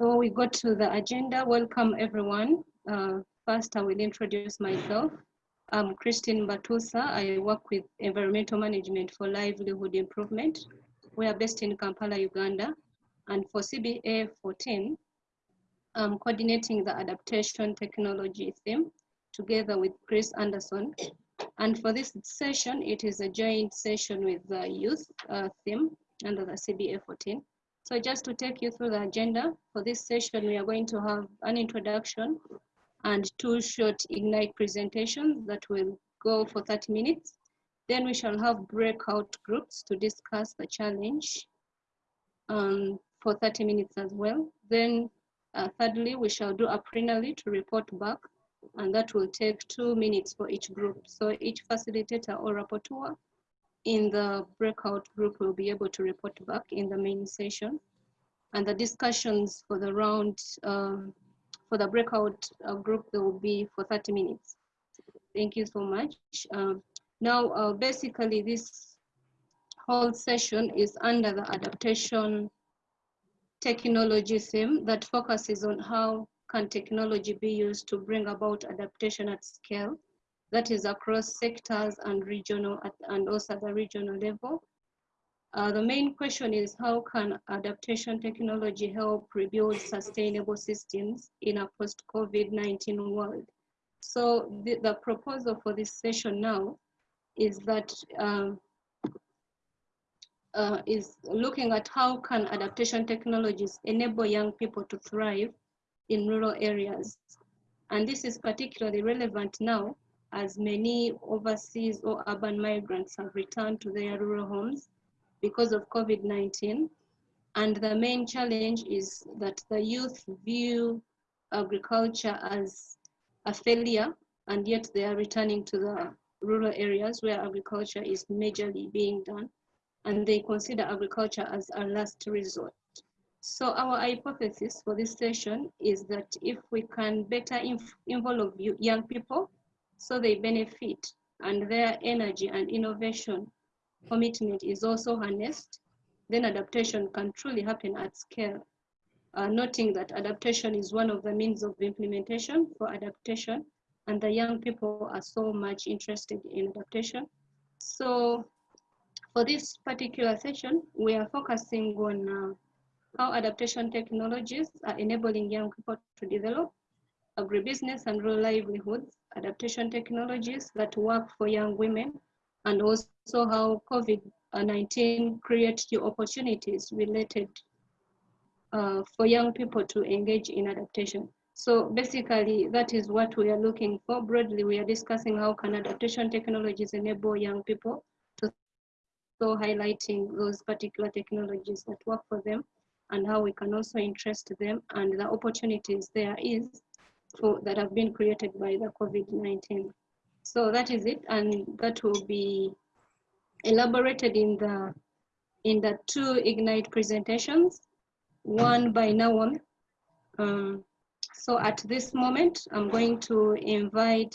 So we go to the agenda. Welcome everyone. Uh, first, I will introduce myself. I'm Christine Batusa. I work with Environmental Management for Livelihood Improvement. We are based in Kampala, Uganda. And for CBA 14, I'm coordinating the adaptation technology theme together with Chris Anderson. And for this session, it is a joint session with the youth uh, theme under the CBA 14. So just to take you through the agenda for this session, we are going to have an introduction and two short Ignite presentations that will go for 30 minutes. Then we shall have breakout groups to discuss the challenge um, for 30 minutes as well. Then uh, thirdly, we shall do a plenary to report back and that will take two minutes for each group. So each facilitator or rapporteur in the breakout group will be able to report back in the main session. And the discussions for the round, um, for the breakout uh, group, they will be for 30 minutes. Thank you so much. Um, now, uh, basically this whole session is under the adaptation technology theme that focuses on how can technology be used to bring about adaptation at scale that is across sectors and regional and also at the regional level. Uh, the main question is how can adaptation technology help rebuild sustainable systems in a post-COVID-19 world? So the, the, proposal for this session now is that um, uh, is looking at how can adaptation technologies enable young people to thrive in rural areas. And this is particularly relevant now as many overseas or urban migrants have returned to their rural homes because of COVID-19. And the main challenge is that the youth view agriculture as a failure, and yet they are returning to the rural areas where agriculture is majorly being done, and they consider agriculture as a last resort. So our hypothesis for this session is that if we can better involve young people so they benefit and their energy and innovation commitment is also harnessed, then adaptation can truly happen at scale. Uh, noting that adaptation is one of the means of implementation for adaptation and the young people are so much interested in adaptation. So for this particular session, we are focusing on uh, how adaptation technologies are enabling young people to develop agribusiness and rural livelihoods, adaptation technologies that work for young women, and also how COVID-19 creates new opportunities related uh, for young people to engage in adaptation. So basically, that is what we are looking for. Broadly, we are discussing how can adaptation technologies enable young people to so highlighting those particular technologies that work for them and how we can also interest them and the opportunities there is for, that have been created by the COVID-19. So that is it, and that will be elaborated in the in the two Ignite presentations, one by Nawam. Um, so at this moment, I'm going to invite,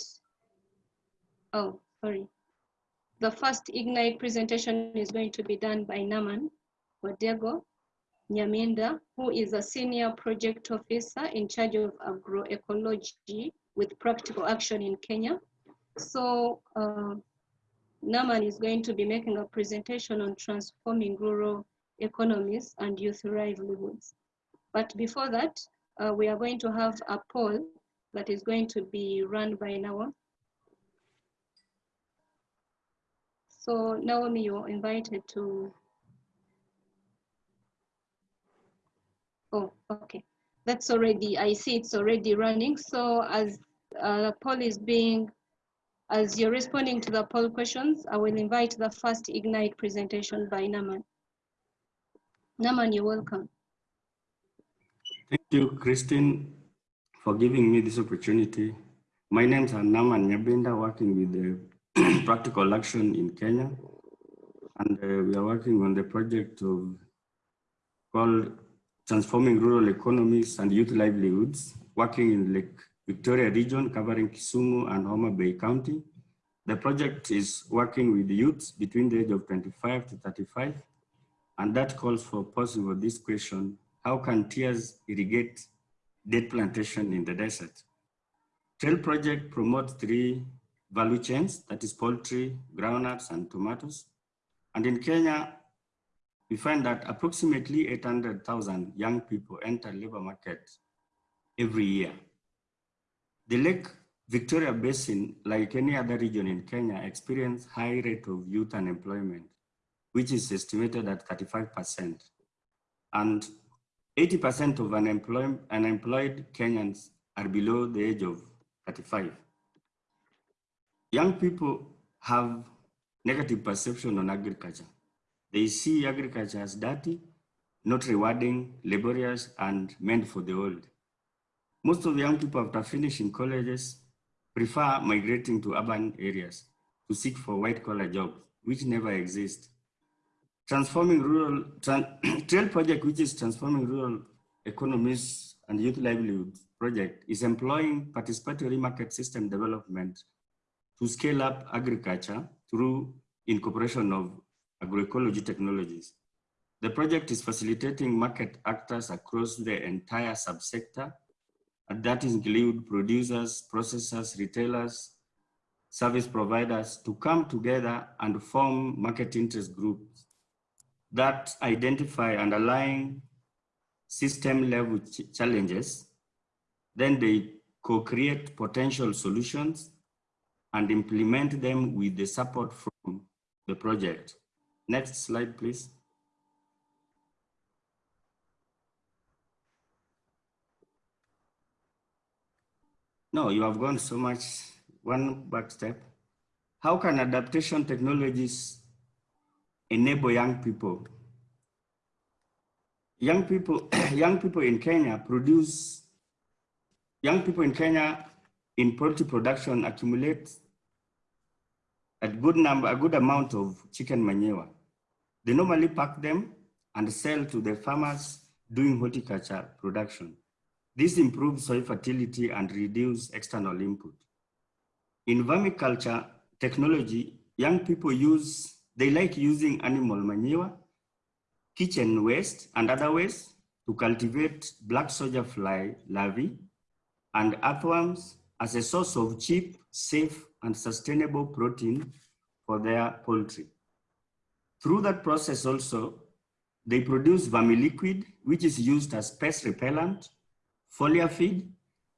oh, sorry. The first Ignite presentation is going to be done by Naman Wadego. Nyaminda, who is a senior project officer in charge of agroecology with practical action in Kenya. So uh, Naman is going to be making a presentation on transforming rural economies and youth livelihoods. But before that, uh, we are going to have a poll that is going to be run by Naomi. So Naomi, you're invited to Oh, okay. That's already, I see it's already running. So as uh, the poll is being, as you're responding to the poll questions, I will invite the first Ignite presentation by Naman. Naman, you're welcome. Thank you, Christine, for giving me this opportunity. My name is Naman Nyabenda, working with the Practical Action in Kenya. And uh, we are working on the project of called transforming rural economies and youth livelihoods, working in Lake Victoria region covering Kisumu and Homa Bay County. The project is working with youths between the age of 25 to 35, and that calls for possible this question, how can tears irrigate date plantation in the desert? TREYL project promotes three value chains, that is poultry, groundnuts, and tomatoes. And in Kenya, we find that approximately 800,000 young people enter labor market every year. The Lake Victoria Basin, like any other region in Kenya, experience high rate of youth unemployment, which is estimated at 35%. And 80% of unemployed, unemployed Kenyans are below the age of 35. Young people have negative perception on agriculture. They see agriculture as dirty, not rewarding, laborious, and meant for the old. Most of the young people after finishing colleges prefer migrating to urban areas to seek for white collar jobs, which never exist. Transforming rural, TREYL project, which is transforming rural economies and youth livelihood project is employing participatory market system development to scale up agriculture through incorporation of agroecology technologies. The project is facilitating market actors across the entire subsector, and that include producers, processors, retailers, service providers to come together and form market interest groups that identify underlying system level ch challenges. Then they co-create potential solutions and implement them with the support from the project. Next slide, please. No, you have gone so much, one back step. How can adaptation technologies enable young people? Young people, young people in Kenya produce, young people in Kenya in poultry production accumulate a good number, a good amount of chicken manure. They normally pack them and sell to the farmers doing horticulture production. This improves soil fertility and reduces external input. In vermiculture technology, young people use, they like using animal manure, kitchen waste and other waste to cultivate black soldier fly larvae and earthworms as a source of cheap, safe, and sustainable protein for their poultry. Through that process also, they produce vermiliquid, which is used as pest repellent, foliar feed,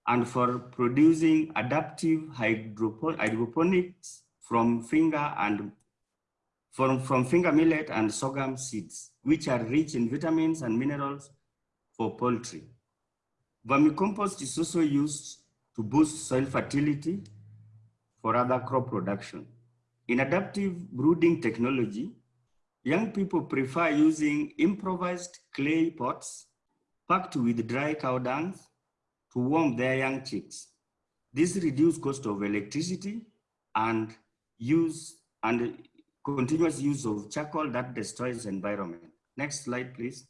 and for producing adaptive hydroponics from finger and from, from finger millet and sorghum seeds, which are rich in vitamins and minerals for poultry. Vermicompost is also used to boost soil fertility for other crop production. In adaptive brooding technology, young people prefer using improvised clay pots packed with dry cow dung to warm their young chicks. This reduces cost of electricity and use and continuous use of charcoal that destroys environment. Next slide, please.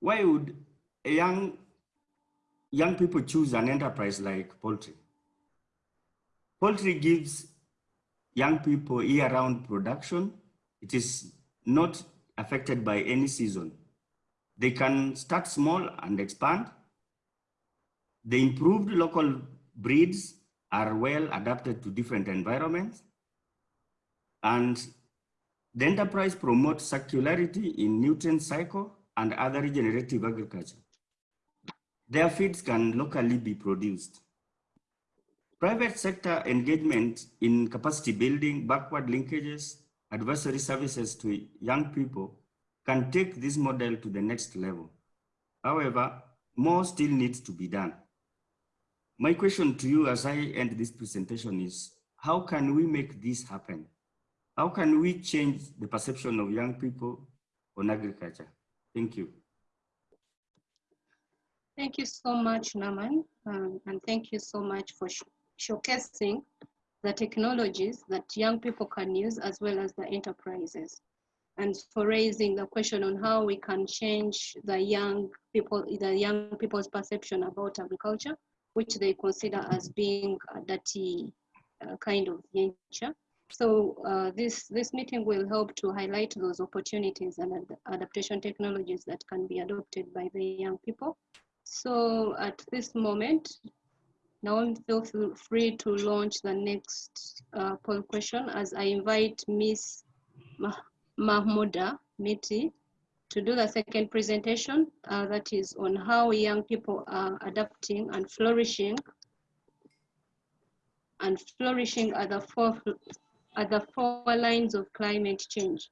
Why would young young people choose an enterprise like poultry. Poultry gives young people year-round production. It is not affected by any season. They can start small and expand. The improved local breeds are well adapted to different environments. And the enterprise promotes circularity in nutrient cycle and other regenerative agriculture. Their feeds can locally be produced. Private sector engagement in capacity building, backward linkages, advisory services to young people can take this model to the next level. However, more still needs to be done. My question to you as I end this presentation is, how can we make this happen? How can we change the perception of young people on agriculture? Thank you. Thank you so much, Naman, um, and thank you so much for showcasing the technologies that young people can use as well as the enterprises and for raising the question on how we can change the young people, the young people's perception about agriculture, which they consider as being a dirty uh, kind of nature. So uh, this, this meeting will help to highlight those opportunities and ad adaptation technologies that can be adopted by the young people. So at this moment, now feel free to launch the next uh, poll question as I invite Miss Mahmouda Miti to do the second presentation uh, that is on how young people are adapting and flourishing and flourishing at the four, at the four lines of climate change.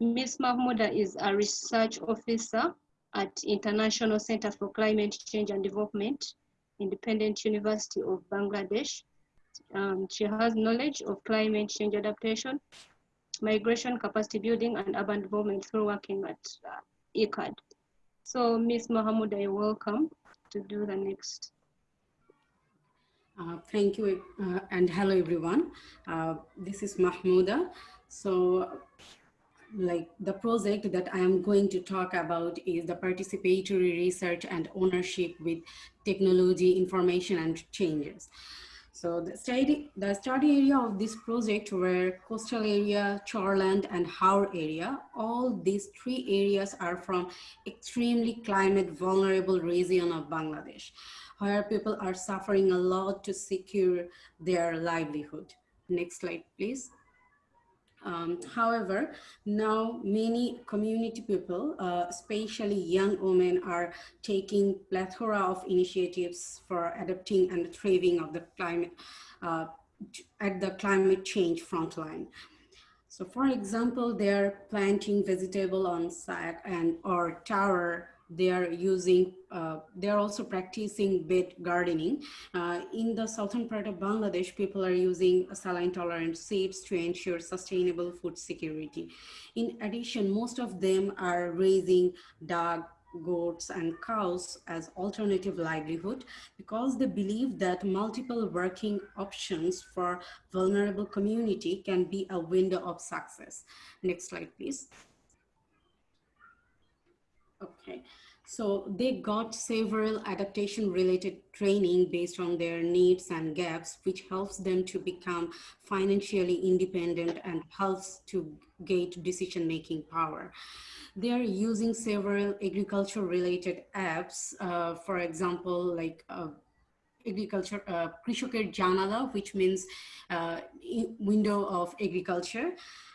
Ms. Mahmouda is a research officer at International Center for Climate Change and Development, Independent University of Bangladesh. Um, she has knowledge of climate change adaptation, migration capacity building and urban development through working at uh, ICCCAD. So Ms. Mahmouda, you're welcome to do the next. Uh, thank you uh, and hello everyone. Uh, this is Mahmouda. So like the project that I am going to talk about is the participatory research and ownership with technology, information and changes. So the study, the study area of this project were coastal area, char land and Haor area. All these three areas are from extremely climate vulnerable region of Bangladesh, where people are suffering a lot to secure their livelihood. Next slide, please. Um, however, now many community people, uh, especially young women, are taking plethora of initiatives for adapting and thriving of the climate uh, at the climate change frontline. So for example, they're planting vegetable on site and or tower they are using, uh, they are also practicing bed gardening. Uh, in the southern part of Bangladesh, people are using saline tolerant seeds to ensure sustainable food security. In addition, most of them are raising dog, goats and cows as alternative livelihood because they believe that multiple working options for vulnerable community can be a window of success. Next slide, please. Okay, so they got several adaptation related training based on their needs and gaps, which helps them to become financially independent and helps to get decision making power. They are using several agriculture related apps, uh, for example, like uh, agriculture, uh, Janala, which means uh, window of agriculture.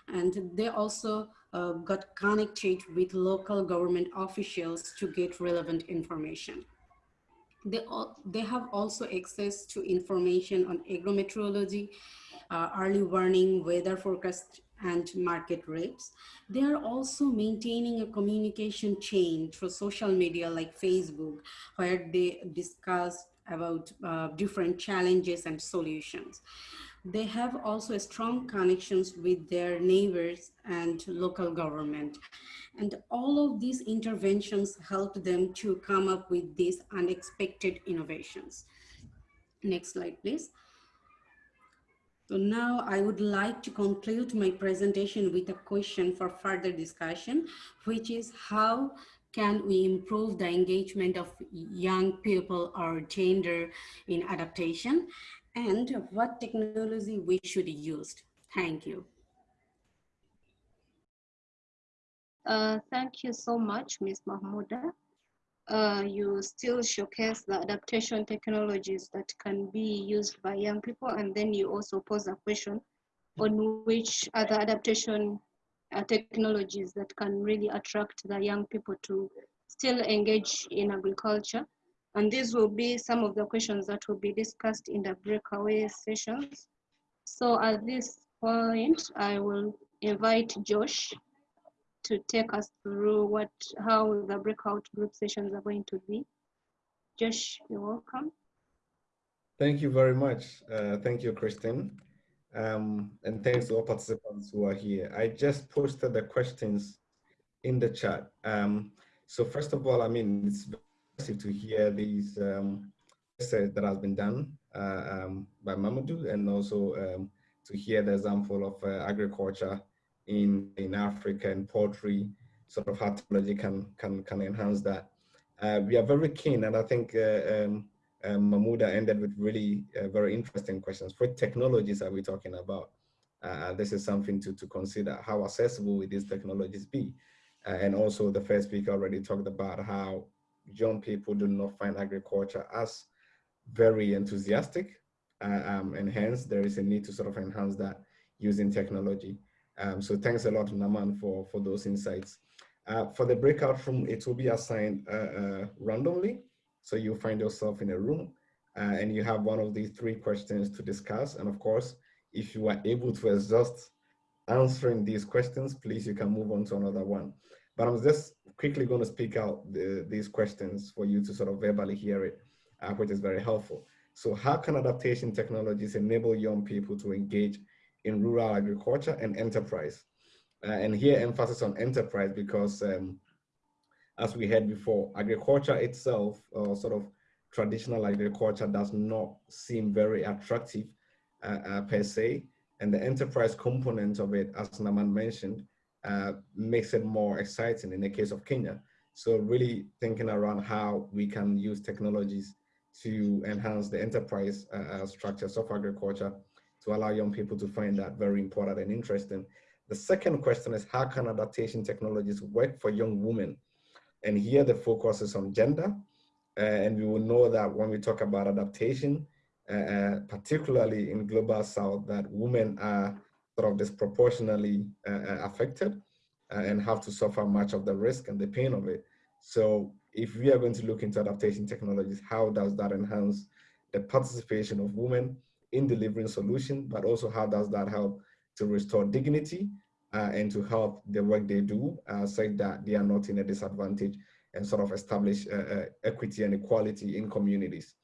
And they also uh, got connected with local government officials to get relevant information. They, all, they have also access to information on agrometeorology, uh, early warning, weather forecast, and market rates. They are also maintaining a communication chain through social media like Facebook, where they discuss about uh, different challenges and solutions. They have also strong connections with their neighbors and local government. And all of these interventions helped them to come up with these unexpected innovations. Next slide, please. So now I would like to conclude my presentation with a question for further discussion, which is how can we improve the engagement of young people or gender in adaptation? And what technology we should use. Thank you. Uh, thank you so much, Ms. Mahmouda. Uh, you still showcase the adaptation technologies that can be used by young people, and then you also pose a question on which other adaptation uh, technologies that can really attract the young people to still engage in agriculture and these will be some of the questions that will be discussed in the breakaway sessions. So at this point, I will invite Josh to take us through what how the breakout group sessions are going to be. Josh, you're welcome. Thank you very much. Uh, thank you, Christine. Um, and thanks to all participants who are here. I just posted the questions in the chat. Um, so first of all, I mean, it's to hear these um, that has been done uh, um, by Mamadou and also um, to hear the example of uh, agriculture in, in Africa and poultry, sort of how technology can, can, can enhance that. Uh, we are very keen and I think uh, um, um, Mahmouda ended with really uh, very interesting questions. What technologies are we talking about? uh, this is something to, to consider. How accessible will these technologies be? Uh, and also the first speaker already talked about how young people do not find agriculture as very enthusiastic. Uh, um, and hence there is a need to sort of enhance that using technology. Um, so thanks a lot, Naman, for, for those insights. Uh, for the breakout room, it will be assigned uh, uh, randomly. So you find yourself in a room uh, and you have one of these three questions to discuss. And of course, if you are able to exhaust answering these questions, please, you can move on to another one. But I'm just quickly going to speak out the, these questions for you to sort of verbally hear it, uh, which is very helpful. So how can adaptation technologies enable young people to engage in rural agriculture and enterprise? Uh, and here emphasis on enterprise because um, as we heard before, agriculture itself, uh, sort of traditional agriculture does not seem very attractive uh, uh, per se. And the enterprise component of it, as Naman mentioned, uh, makes it more exciting in the case of Kenya. So really thinking around how we can use technologies to enhance the enterprise uh, uh, structures of agriculture to allow young people to find that very important and interesting. The second question is how can adaptation technologies work for young women? And here the focus is on gender. Uh, and we will know that when we talk about adaptation, uh, uh, particularly in global south, that women are sort of disproportionately uh, affected and have to suffer much of the risk and the pain of it. So if we are going to look into adaptation technologies, how does that enhance the participation of women in delivering solutions, but also how does that help to restore dignity uh, and to help the work they do, uh, such that they are not in a disadvantage and sort of establish uh, equity and equality in communities.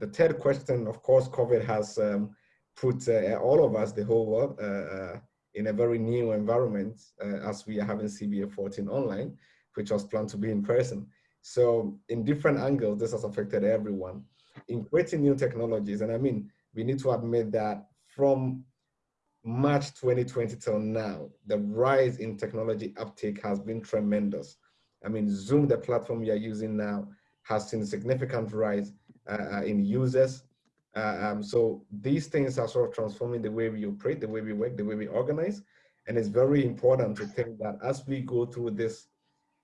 The third question, of course, COVID has um, put uh, all of us, the whole world, uh, uh, in a very new environment as we are having CBA 14 online, which was planned to be in person. So in different angles, this has affected everyone. In creating new technologies, and I mean, we need to admit that from March 2020 till now, the rise in technology uptake has been tremendous. I mean, Zoom, the platform we are using now, has seen significant rise uh, in users. Uh, um, so these things are sort of transforming the way we operate, the way we work, the way we organize. And it's very important to think that as we go through this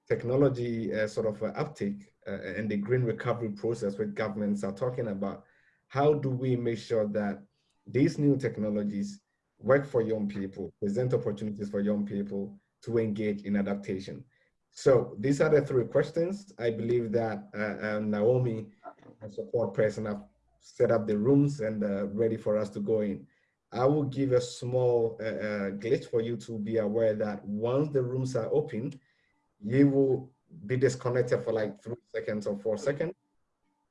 technology uh, sort of uh, uptake uh, and the green recovery process which governments are talking about, how do we make sure that these new technologies work for young people, present opportunities for young people to engage in adaptation? So these are the three questions. I believe that uh, um, Naomi and support person have set up the rooms and uh, ready for us to go in. I will give a small uh, uh, glitch for you to be aware that once the rooms are open, you will be disconnected for like three seconds or four seconds.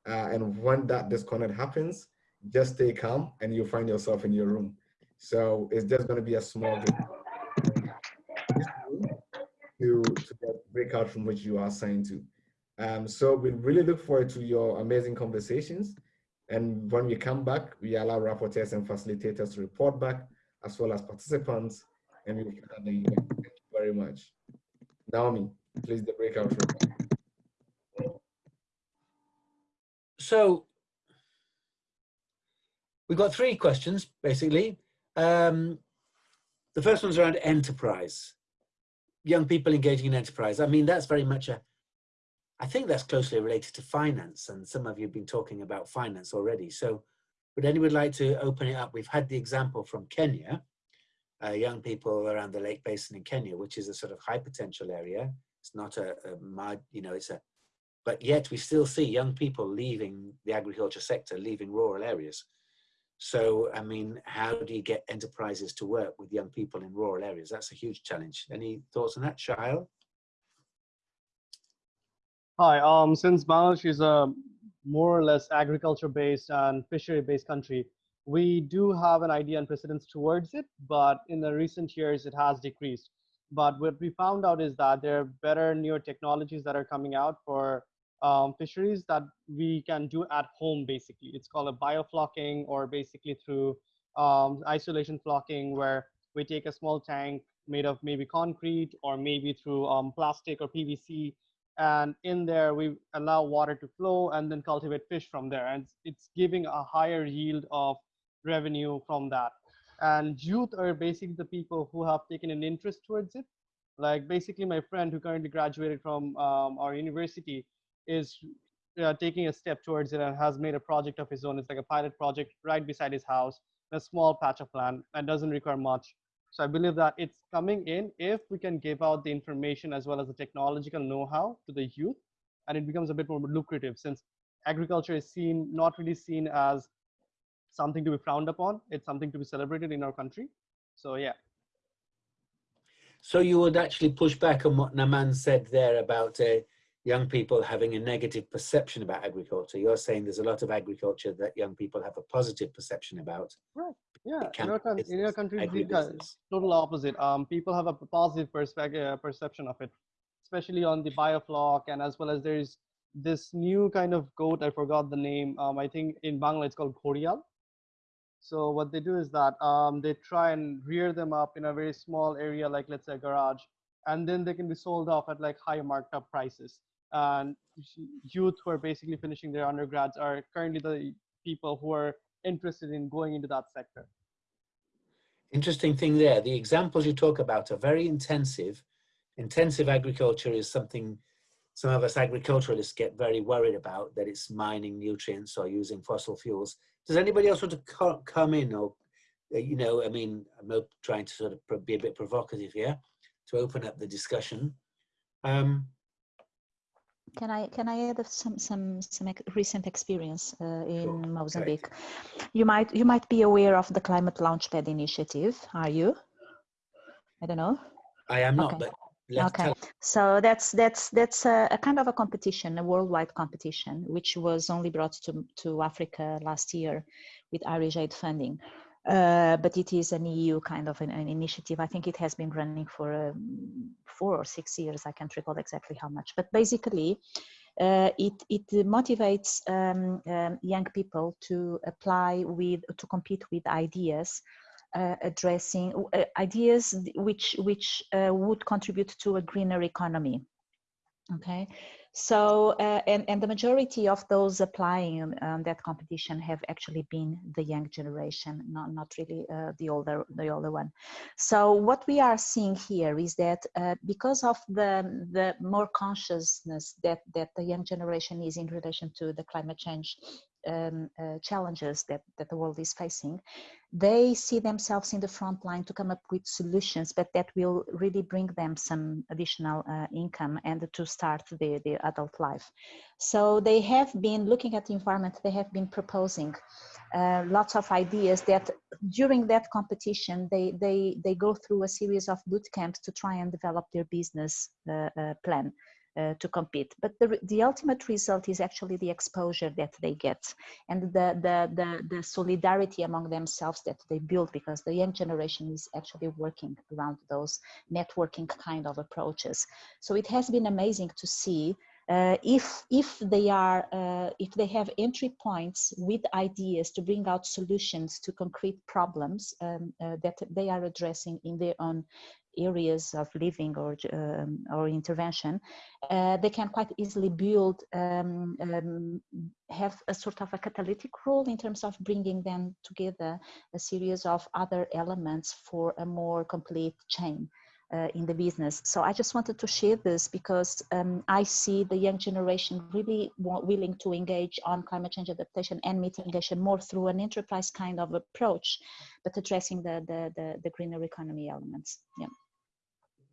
Uh, and when that disconnect happens, just stay calm and you'll find yourself in your room. So it's just gonna be a small glitch to, to get breakout from which you are assigned to. Um, so we really look forward to your amazing conversations. And when we come back, we allow rapporteurs and facilitators to report back, as well as participants, and we will the event. Thank you very much. Naomi, please the breakout room. So we've got three questions, basically. Um, the first one's around enterprise. Young people engaging in enterprise. I mean, that's very much a I think that's closely related to finance and some of you have been talking about finance already. So would anyone like to open it up? We've had the example from Kenya, uh, young people around the Lake Basin in Kenya, which is a sort of high potential area. It's not a, a mud, you know, it's a, but yet we still see young people leaving the agriculture sector, leaving rural areas. So, I mean, how do you get enterprises to work with young people in rural areas? That's a huge challenge. Any thoughts on that, Shahil? Hi, um, since Bangladesh is a more or less agriculture-based and fishery-based country, we do have an idea and precedence towards it, but in the recent years, it has decreased. But what we found out is that there are better newer technologies that are coming out for um, fisheries that we can do at home, basically. It's called a bioflocking or basically through um, isolation flocking, where we take a small tank made of maybe concrete or maybe through um, plastic or PVC and in there we allow water to flow and then cultivate fish from there and it's giving a higher yield of revenue from that and youth are basically the people who have taken an interest towards it. Like basically my friend who currently graduated from um, our university is uh, taking a step towards it and has made a project of his own. It's like a pilot project right beside his house, a small patch of land and doesn't require much. So I believe that it's coming in if we can give out the information as well as the technological know-how to the youth, and it becomes a bit more lucrative since agriculture is seen not really seen as something to be frowned upon. It's something to be celebrated in our country. So yeah. So you would actually push back on what Naman said there about uh, young people having a negative perception about agriculture. You're saying there's a lot of agriculture that young people have a positive perception about. Right. Yeah. In can our, be coun- in our business, country, total opposite. Um, people have a positive perspective, uh, perception of it, especially on the biofloc, and as well as there's this new kind of goat. I forgot the name. Um, I think in Bangla it's called Korial. So what they do is that um, they try and rear them up in a very small area, like let's say a garage, and then they can be sold off at like high marked up prices. And youth who are basically finishing their undergrads are currently the people who are interested in going into that sector. Interesting thing there, the examples you talk about are very intensive. Intensive agriculture is something some of us agriculturalists get very worried about, that it's mining nutrients or using fossil fuels. Does anybody else want to co- come in or, uh, you know, I mean, I'm trying to sort of be a bit provocative here to open up the discussion. Um, Can I can I add some some some recent experience uh, in Sure. Mozambique? You might you might be aware of the Climate Launchpad initiative. Are you? I don't know. I am not, Okay. but Okay. So that's that's that's a, a kind of a competition, a worldwide competition, which was only brought to to Africa last year with Irish aid funding. Uh, but it is an EU kind of an, an initiative. I think it has been running for um, four or six years. I can't recall exactly how much. But basically, uh, it it motivates um, um, young people to apply with to compete with ideas uh, addressing uh, ideas which which uh, would contribute to a greener economy okay so uh, and and the majority of those applying um, that competition have actually been the young generation not not really uh, the older the older one. So what we are seeing here is that uh, because of the the more consciousness that that the young generation is in relation to the climate change um, uh, challenges that, that the world is facing, they see themselves in the front line to come up with solutions, but that will really bring them some additional uh, income and to start their, their adult life. So they have been looking at the environment, they have been proposing uh, lots of ideas that during that competition, they, they, they go through a series of boot camps to try and develop their business uh, uh, plan. Uh, to compete. But the, the ultimate result is actually the exposure that they get and the, the, the, the solidarity among themselves that they build because the young generation is actually working around those networking kind of approaches. So it has been amazing to see uh, if if they are uh, if they have entry points with ideas to bring out solutions to concrete problems um, uh, that they are addressing in their own areas of living or um, or intervention, uh, they can quite easily build um, um, have a sort of a catalytic role in terms of bringing them together a series of other elements for a more complete chain. Uh, in the business. So I just wanted to share this because um, I see the young generation really willing to engage on climate change adaptation and mitigation more through an enterprise kind of approach, but addressing the, the, the, the greener economy elements. Yeah.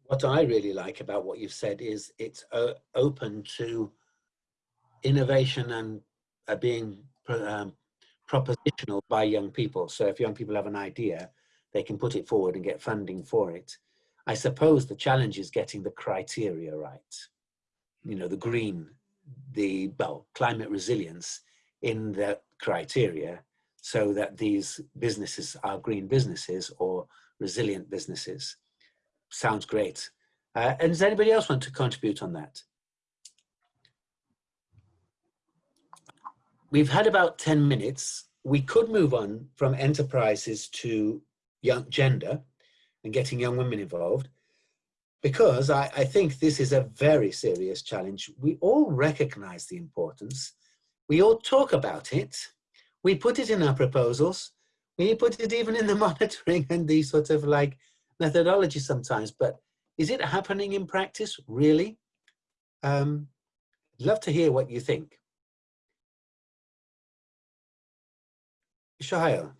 What I really like about what you've said is it's uh, open to innovation and uh, being um, propositional by young people. So if young people have an idea, they can put it forward and get funding for it. I suppose the challenge is getting the criteria right. You know, the green, the well, climate resilience in the criteria so that these businesses are green businesses or resilient businesses. Sounds great. Uh, and does anybody else want to contribute on that? We've had about 10 minutes. We could move on from enterprises to young gender and getting young women involved because I, I, think this is a very serious challenge. We all recognize the importance. We all talk about it. We put it in our proposals. We put it even in the monitoring and these sort of like methodology sometimes, but is it happening in practice, really? Um, love to hear what you think. Shahail.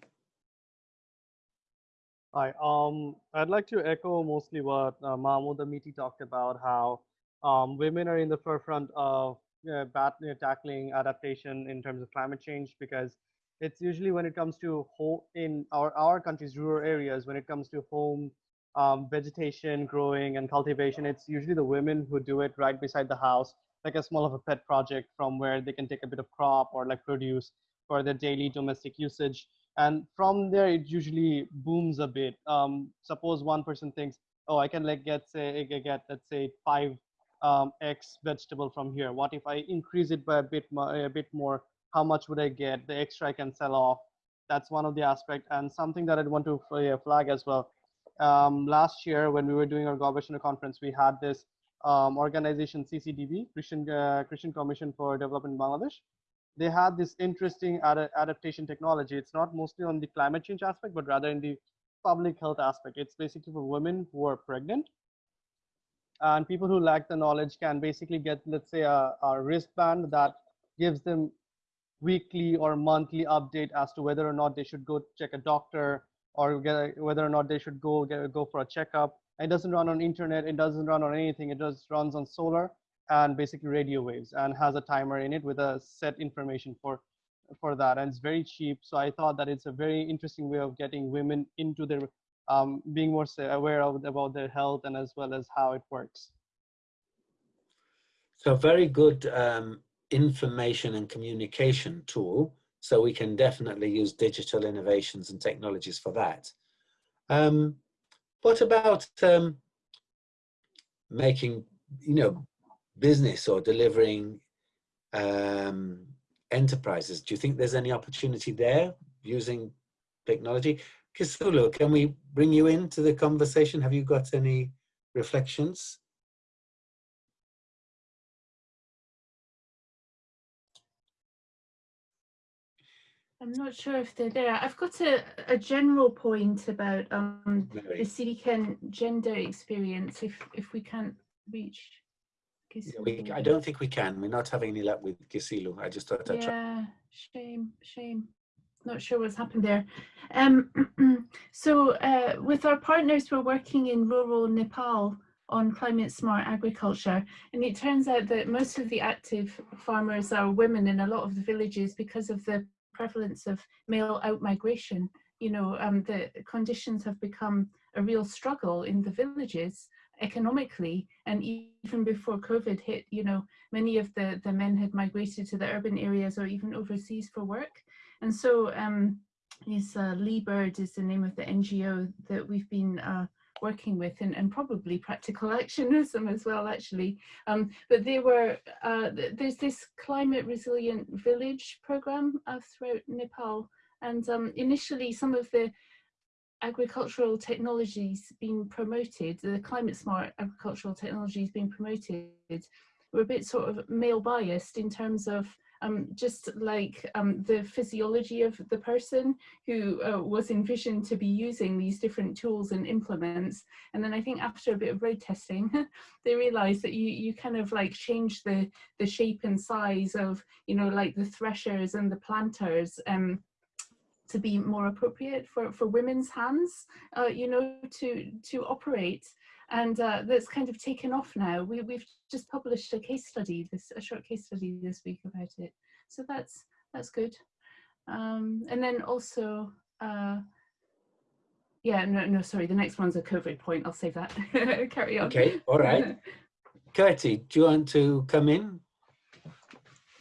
Hi, um, I'd like to echo mostly what uh, Mahmouda Miti talked about, how um, women are in the forefront of uh, bat- uh, tackling adaptation in terms of climate change because it's usually when it comes to home in our, our country's rural areas, when it comes to home um, vegetation growing and cultivation, it's usually the women who do it right beside the house, like a small of a pet project from where they can take a bit of crop or like produce for their daily domestic usage. And from there, it usually booms a bit. Um, suppose one person thinks, oh, I can like get say get let's say five um, X vegetable from here. What if I increase it by a bit more, a bit more? How much would I get? The extra I can sell off. That's one of the aspect and something that I'd want to flag as well. Um, last year, when we were doing our Gobeshona conference, we had this um, organization CCDB, Christian, uh, Christian Commission for Development in Bangladesh. They had this interesting ad adaptation technology. It's not mostly on the climate change aspect, but rather in the public health aspect. It's basically for women who are pregnant and people who lack the knowledge can basically get, let's say, a, a wristband that gives them weekly or monthly update as to whether or not they should go check a doctor or get, whether or not they should go get, go for a checkup. It doesn't run on internet. It doesn't run on anything. It just runs on solar and basically radio waves and has a timer in it with a set information for for that and it's very cheap so i thought that it's a very interesting way of getting women into their um, being more aware of about their health and as well as how it works. So very good um, information and communication tool. So we can definitely use digital innovations and technologies for that. Um, what about um, making, you know, business or delivering um, enterprises? Do you think there's any opportunity there using technology? Kisulu, can we bring you into the conversation? Have you got any reflections? I'm not sure if they're there. I've got a, a general point about um, the CDKN gender experience if, if we can't reach we, I don't think we can. We're not having any luck with Kisilu. I just thought I'd yeah, shame, shame not sure what's happened there. Um, so uh, with our partners, we're working in rural Nepal on climate smart agriculture. And it turns out that most of the active farmers are women in a lot of the villages because of the prevalence of male outmigration. You know, um, the conditions have become a real struggle in the villages economically and even before COVID hit, you know, many of the, the men had migrated to the urban areas or even overseas for work. And so um, is uh, LI-BIRD is the name of the NGO that we've been uh, working with and, and probably practical actionism as well actually. Um, but there were uh, there's this climate resilient village program uh, throughout Nepal. And um, initially some of the agricultural technologies being promoted the climate smart agricultural technologies being promoted were a bit sort of male biased in terms of um, just like um, the physiology of the person who uh, was envisioned to be using these different tools and implements. And then I think after a bit of road testing, they realized that you, you kind of like change the, the shape and size of, you know, like the threshers and the planters um, to be more appropriate for, for women's hands, uh, you know, to, to operate and uh, that's kind of taken off now. We, we've just published a case study, this a short case study this week about it. So that's that's good. Um, and then also, uh, yeah, no, no, sorry, the next one's a COVID point. I'll save that. Carry on. Okay, all right. Katie, do you want to come in?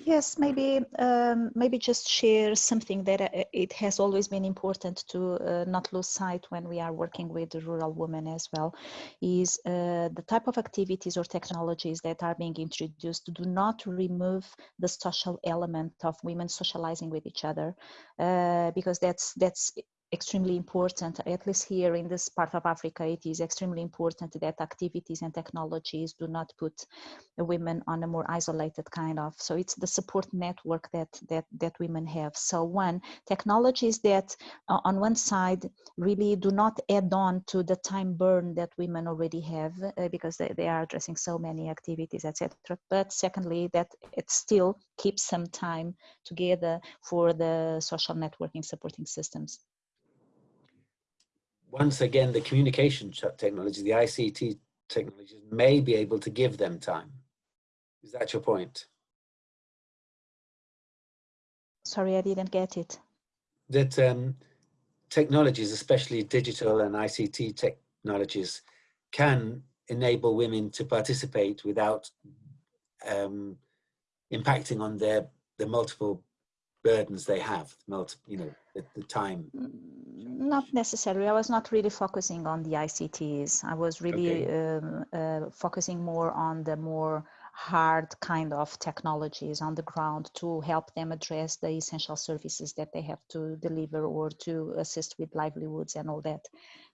Yes, maybe um, maybe just share something that uh, it has always been important to uh, not lose sight when we are working with rural women as well, is uh, the type of activities or technologies that are being introduced do not remove the social element of women socializing with each other, uh, because that's that's extremely important, at least here in this part of Africa, it is extremely important that activities and technologies do not put women on a more isolated kind of, so it's the support network that, that, that women have. So one, technologies that uh, on one side really do not add on to the time burn that women already have uh, because they, they are addressing so many activities, etc. But secondly, that it still keeps some time together for the social networking supporting systems once again, the communication technology, the ICT technologies may be able to give them time. Is that your point? Sorry, I didn't get it. That um, technologies, especially digital and ICT technologies, can enable women to participate without um, impacting on their the multiple burdens they have, multi, you know, the, the time. Mm, not necessarily. I was not really focusing on the ICTs. I was really okay. um, uh, focusing more on the more hard kind of technologies on the ground to help them address the essential services that they have to deliver or to assist with livelihoods and all that.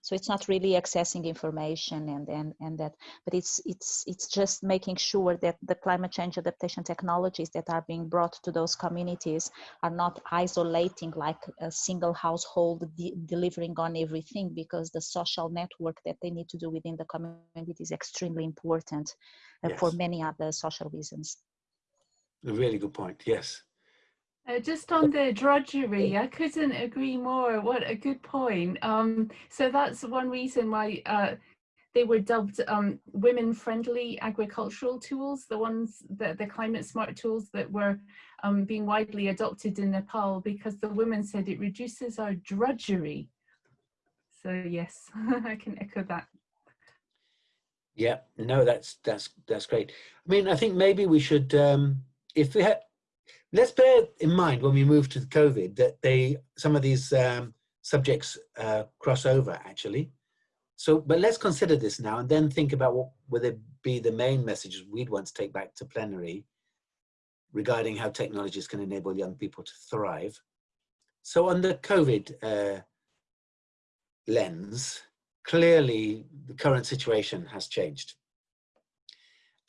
So it's not really accessing information and and, and that but it's it's it's just making sure that the climate change adaptation technologies that are being brought to those communities are not isolating like a single household de delivering on everything because the social network that they need to do within the community is extremely important yes. for many other social reasons. A really good point, yes. Uh, just on the drudgery, I couldn't agree more. What a good point. Um, so that's one reason why uh, they were dubbed um, women-friendly agricultural tools, the ones that the climate smart tools that were um, being widely adopted in Nepal because the women said it reduces our drudgery. So yes, I can echo that. Yeah, no, that's that's that's great. I mean, I think maybe we should, um, if we had, let's bear in mind when we move to COVID that they some of these um, subjects uh, cross over actually. So, but let's consider this now and then think about what would be the main messages we'd want to take back to plenary regarding how technologies can enable young people to thrive. So on the COVID uh, lens, clearly the current situation has changed.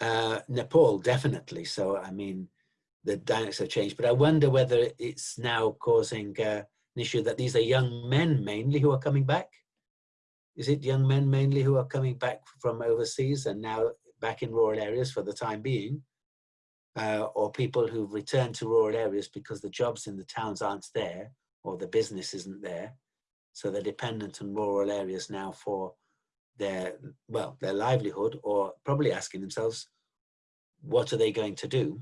Uh, Nepal, definitely. So, I mean, the dynamics have changed, but I wonder whether it's now causing uh, an issue that these are young men mainly who are coming back. Is it young men mainly who are coming back from overseas and now back in rural areas for the time being? Uh, or people who've returned to rural areas because the jobs in the towns aren't there or the business isn't there so they're dependent on rural areas now for their, well, their livelihood or probably asking themselves, what are they going to do?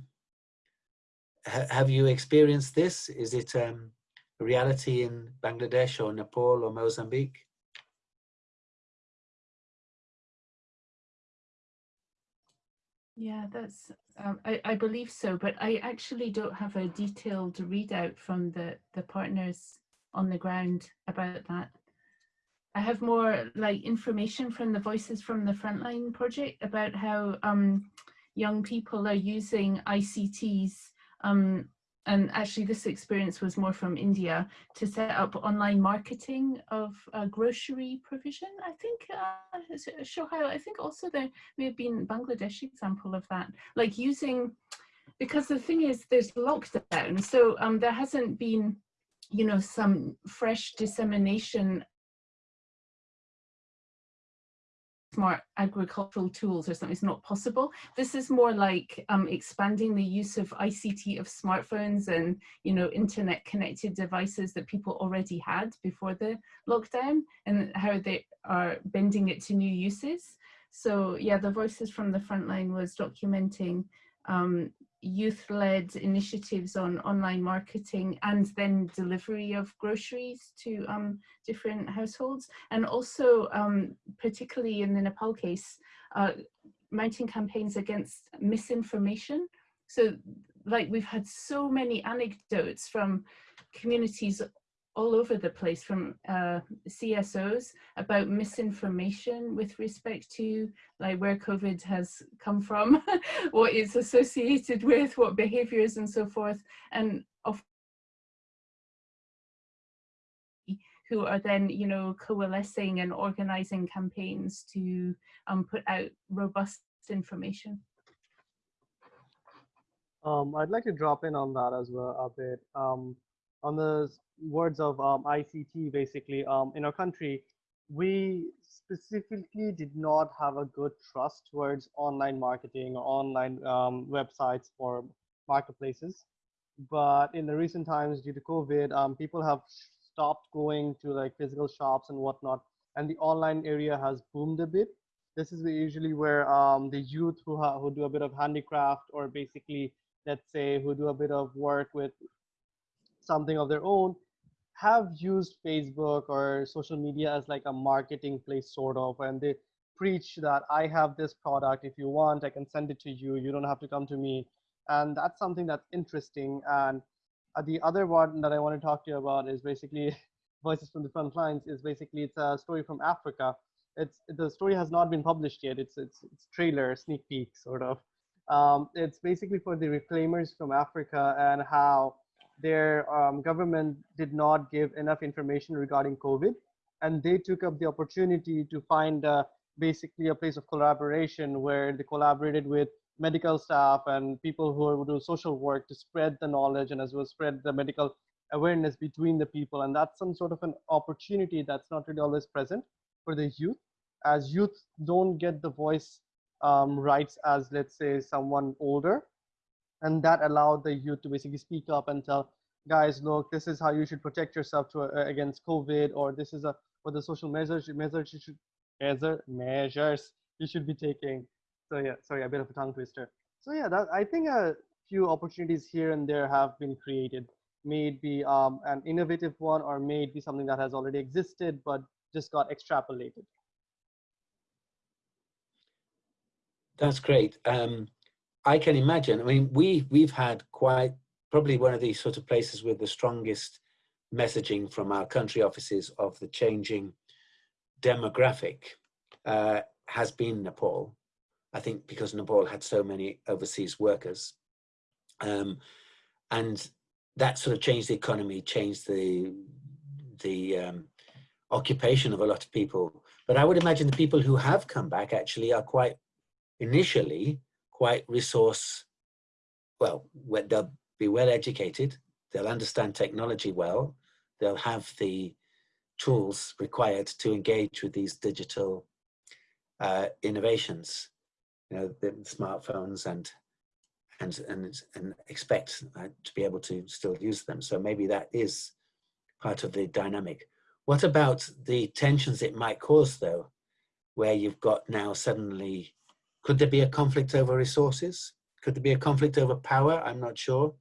H have you experienced this? Is it um, a reality in Bangladesh or Nepal or Mozambique? Yeah, that's, um, I, I believe so, but I actually don't have a detailed readout from the, the partners on the ground about that. I have more like information from the Voices from the Frontline project about how um, young people are using ICTs um, and actually this experience was more from India to set up online marketing of uh, grocery provision. I think uh, how I think also there may have been Bangladesh example of that, like using because the thing is there's lockdown, so um, there hasn't been you know, some fresh dissemination smart agricultural tools or something is not possible. This is more like um, expanding the use of ICT of smartphones and you know internet connected devices that people already had before the lockdown and how they are bending it to new uses. So yeah, the Voices from the Frontline was documenting um, youth-led initiatives on online marketing and then delivery of groceries to um, different households. And also, um, particularly in the Nepal case, uh, mounting campaigns against misinformation. So like we've had so many anecdotes from communities all over the place from uh, CSOs about misinformation with respect to like where COVID has come from, what it's associated with, what behaviors and so forth. And of who are then, you know, coalescing and organizing campaigns to um, put out robust information. Um, I'd like to drop in on that as well a bit. Um, on the words of um, ICT, basically, um, in our country, we specifically did not have a good trust towards online marketing or online um, websites for marketplaces. But in the recent times, due to COVID, um, people have stopped going to like physical shops and whatnot, and the online area has boomed a bit. This is usually where um, the youth who, who do a bit of handicraft or basically, let's say, who do a bit of work with something of their own, have used Facebook or social media as like a marketing place, sort of, and they preach that I have this product. If you want, I can send it to you. You don't have to come to me. And that's something that's interesting. And uh, the other one that I want to talk to you about is basically Voices from the Front Lines is basically, it's a story from Africa. It's, the story has not been published yet. It's, it's, it's trailer, sneak peek, sort of. Um, it's basically for the reclaimers from Africa and how their um, government did not give enough information regarding COVID. And they took up the opportunity to find uh, basically a place of collaboration where they collaborated with medical staff and people who do social work to spread the knowledge and as well spread the medical awareness between the people. And that's some sort of an opportunity that's not really always present for the youth as youth don't get the voice um, rights as let's say someone older. And that allowed the youth to basically speak up and tell guys, look, this is how you should protect yourself to, uh, against COVID, or this is a, what the social measures, measures you should, measure, measures you should be taking so yeah, sorry, a bit of a tongue twister. So yeah, that, I think a few opportunities here and there have been created. May it be um, an innovative one or may it be something that has already existed but just got extrapolated. That's great. Um, I can imagine. I mean, we we've had quite probably one of these sort of places with the strongest messaging from our country offices of the changing demographic uh, has been Nepal. I think because Nepal had so many overseas workers. Um, and that sort of changed the economy, changed the, the um, occupation of a lot of people. But I would imagine the people who have come back actually are quite, initially, quite resource, well, they'll be well educated, they'll understand technology well, they'll have the tools required to engage with these digital uh, innovations you know, the smartphones and and and and expect uh, to be able to still use them. So maybe that is part of the dynamic. What about the tensions it might cause, though, where you've got now suddenly, could there be a conflict over resources? Could there be a conflict over power? I'm not sure.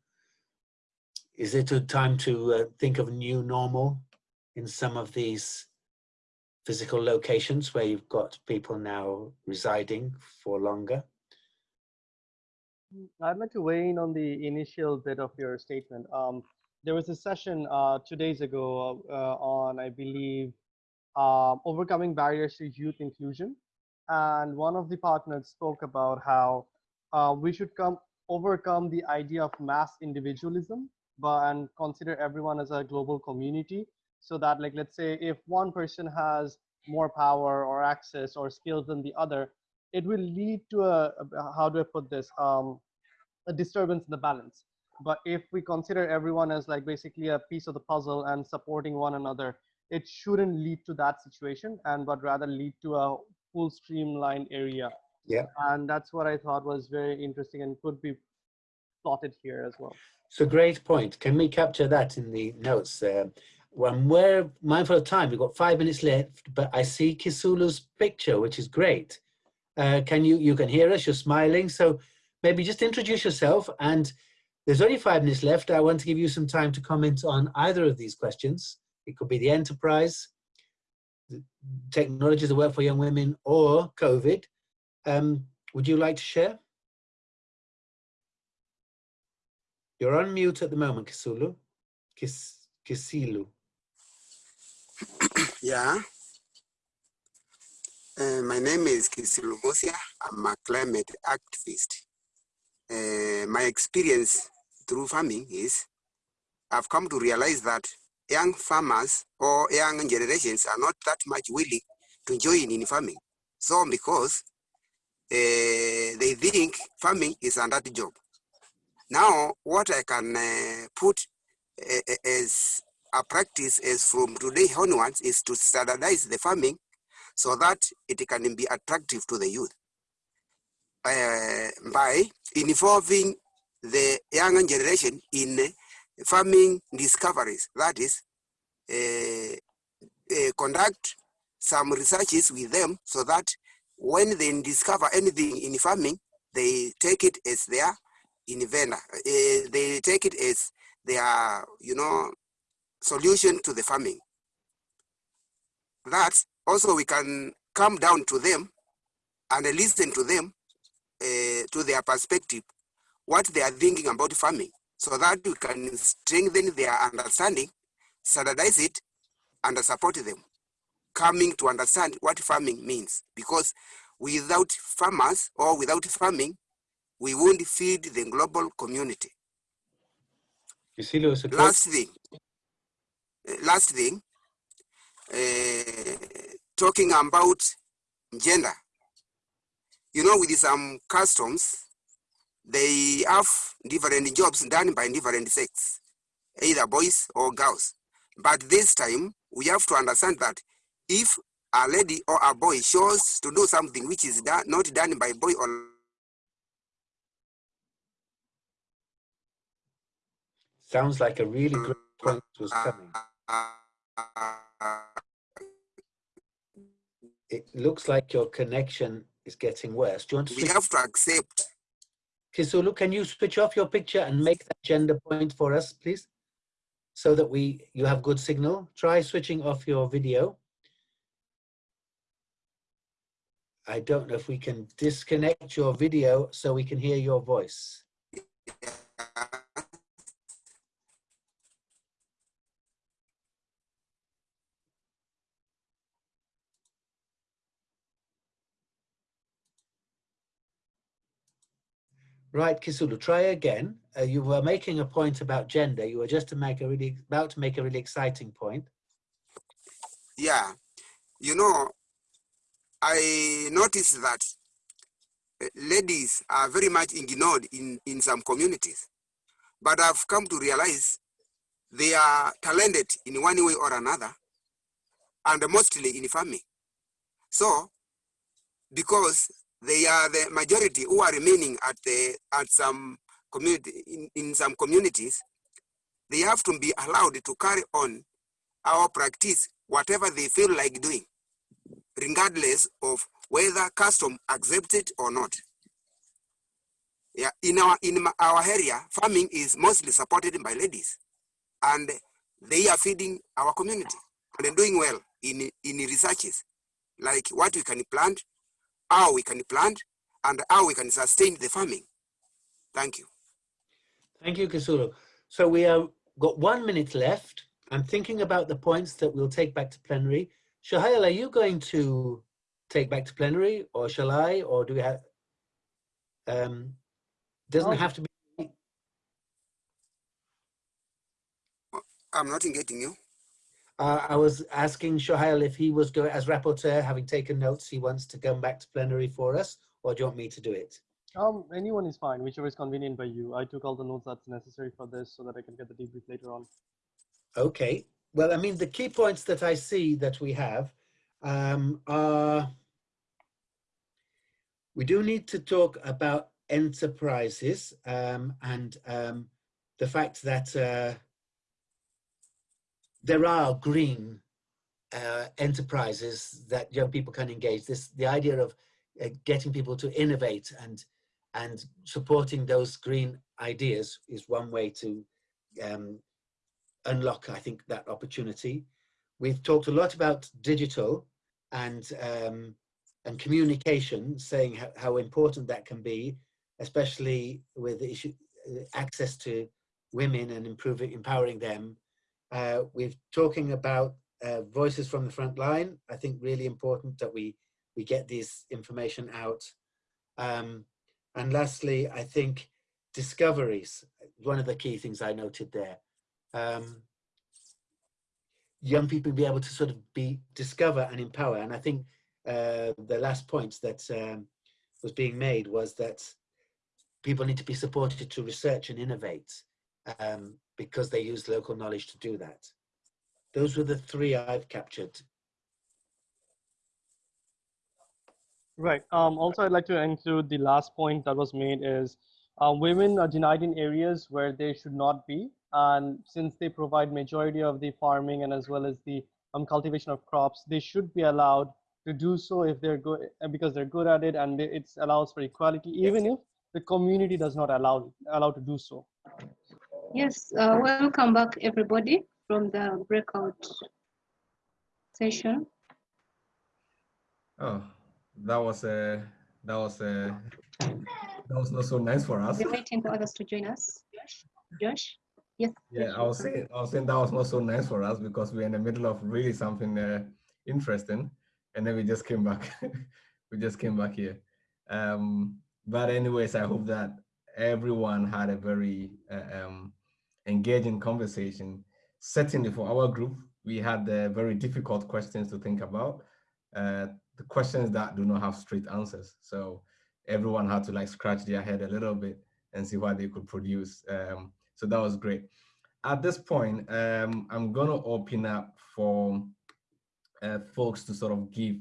Is it a time to uh, think of a new normal in some of these physical locations where you've got people now residing for longer? I'd like to weigh in on the initial bit of your statement. Um, there was a session uh, two days ago uh, on, I believe, uh, overcoming barriers to youth inclusion. And one of the partners spoke about how uh, we should come overcome the idea of mass individualism but, and consider everyone as a global community so that like let's say if one person has more power or access or skills than the other it will lead to a, a how do i put this um, a disturbance in the balance. But if we consider everyone as like basically a piece of the puzzle and supporting one another it shouldn't lead to that situation and but rather lead to a full streamlined area yeah and that's what i thought was very interesting and could be plotted here as well so great point can we capture that in the notes uh, when we're mindful of time, we've got five minutes left, but I see Kisilu's picture, which is great. Uh, can you, you can hear us, you're smiling. So maybe just introduce yourself and there's only five minutes left. I want to give you some time to comment on either of these questions. It could be the enterprise, technologies that work for young women or COVID. Um, would you like to share? You're on mute at the moment, Kisilu. Kis Kisilu yeah. Uh, my name is Kisilu Musya. I'm a climate activist. Uh, my experience through farming is I've come to realize that young farmers or young generations are not that much willing to join in farming. So because uh, they think farming is a dirty job. Now, what I can uh, put uh, as a practice is from today onwards is to standardize the farming so that it can be attractive to the youth by involving the young generation in farming discoveries. That is, uh, uh, conduct some researches with them so that when they discover anything in farming, they take it as their inventor. Uh, they take it as their, you know, solution to the farming. That also we can come down to them and listen to them, uh, to their perspective, what they are thinking about farming, so that we can strengthen their understanding, standardize it, and support them coming to understand what farming means. Because without farmers or without farming, we won't feed the global community. You see, Lewis, Last thing, last thing, uh, talking about gender. You know, with some customs, they have different jobs done by different sex, either boys or girls. But this time, we have to understand that if a lady or a boy shows to do something which is done, not done by boy or sounds like a really mm. good point was coming. It looks like your connection is getting worse. Do you want to we have to accept Kisilu, can you switch off your picture and make that gender point for us, please? So that we you have good signal. Try switching off your video. I don't know if we can disconnect your video so we can hear your voice. Right, Kisilu, try again. Uh, you were making a point about gender. You were just to make a really about to make a really exciting point. yeah you know i noticed that uh, ladies are very much ignored in in some communities but i've come to realize they are talented in one way or another and mostly in farming so because they are the majority who are remaining at the at some community in, in some communities they have to be allowed to carry on our practice whatever they feel like doing, regardless of whether custom accepts it or not. Yeah, in our in our area, farming is mostly supported by ladies, and they are feeding our community and doing well in in researches, like what we can plant, how we can plant, and how we can sustain the farming. Thank you. Thank you, Kisilu. So we have got one minute left. I'm thinking about the points that we'll take back to plenary. Shahail, are you going to take back to plenary or shall I, or do we have, um, doesn't Um, have to be, I'm not getting you. Uh, I was asking Shahail if he was going, as rapporteur, having taken notes, he wants to come back to plenary for us, or do you want me to do it? Um, anyone is fine, whichever is convenient by you. I took all the notes that's necessary for this so that I can get the debrief later on. Okay. Well, I mean, the key points that I see that we have um, are we do need to talk about enterprises um, and um, the fact that uh, there are green uh, enterprises that young people can engage. This the idea of uh, getting people to innovate and and supporting those green ideas is one way to um, unlock, I think, that opportunity. We've talked a lot about digital and um, and communication, saying how, how important that can be, especially with the issue uh, access to women and improving empowering them. Uh, we're talking about uh, voices from the front line. I think really important that we we get this information out. Um, and lastly, I think discoveries. One of the key things I noted there. Um, young people be able to sort of be discover and empower. And I think uh, the last point that um, was being made was that people need to be supported to research and innovate um, because they use local knowledge to do that. Those were the three I've captured. Right. Um, also, I'd like to include the last point that was made is uh, women are denied in areas where they should not be. And since they provide majority of the farming and as well as the um, cultivation of crops, they should be allowed to do so if they're good because they're good at it and it allows for equality, even if the community does not allow allow to do so. Yes, uh, welcome back everybody from the breakout session. Oh, that was a that was a that was not so nice for us. We're waiting for others to join us. Josh, yes. Yeah, I was saying I was saying that was not so nice for us because we're in the middle of really something uh, interesting, and then we just came back. we just came back here. Um, but anyways, I hope that everyone had a very uh, um, engaging conversation. Certainly for our group, we had uh, very difficult questions to think about. Uh, the questions that do not have straight answers. So everyone had to like scratch their head a little bit and see what they could produce. Um, so that was great. At this point, um, I'm gonna open up for uh, folks to sort of give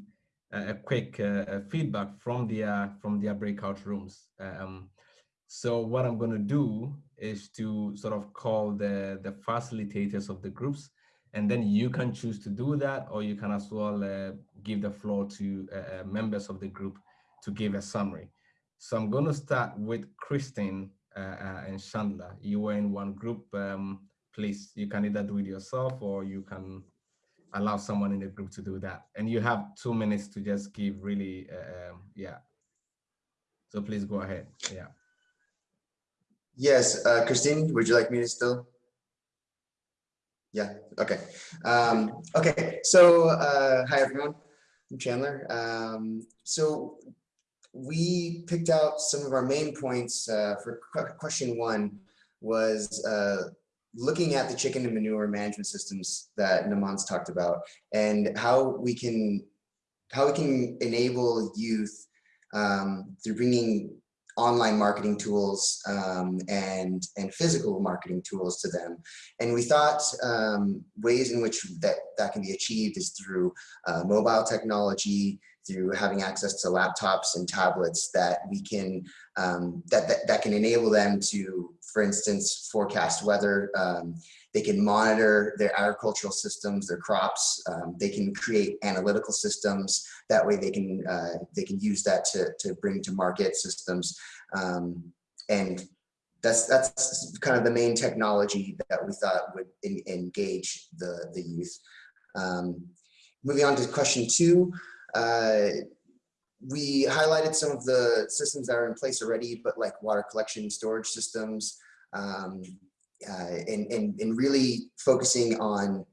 a quick uh, feedback from their from their breakout rooms. Um, so what I'm going to do is to sort of call the the facilitators of the groups, and then you can choose to do that, or you can as well uh, give the floor to uh, uh members of the group to give a summary. So I'm going to start with Christine uh, uh, and Chandler. You were in one group. Um, please, you can either do it yourself or you can allow someone in the group to do that. And you have two minutes to just give really, uh, um, yeah. So please go ahead, yeah. Yes, uh, Christine, would you like me to still? Yeah, okay. Um, okay, so uh, hi everyone, I'm Chandler. Um, so we picked out some of our main points uh, for question one was uh, looking at the chicken and manure management systems that Naman's talked about and how we can how we can enable youth um, through bringing online marketing tools um, and and physical marketing tools to them. And we thought um, ways in which that that can be achieved is through uh, mobile technology, through having access to laptops and tablets that we can um, that, that, that can enable them to, for instance, forecast weather. Um, they can monitor their agricultural systems, their crops. Um, they can create analytical systems. That way, they can uh, they can use that to to bring to market systems. Um, and that's that's kind of the main technology that we thought would in, engage the the youth. Um, moving on to question two. Uh, we highlighted some of the systems that are in place already, but like water collection storage systems, um, uh, and, and, and really focusing on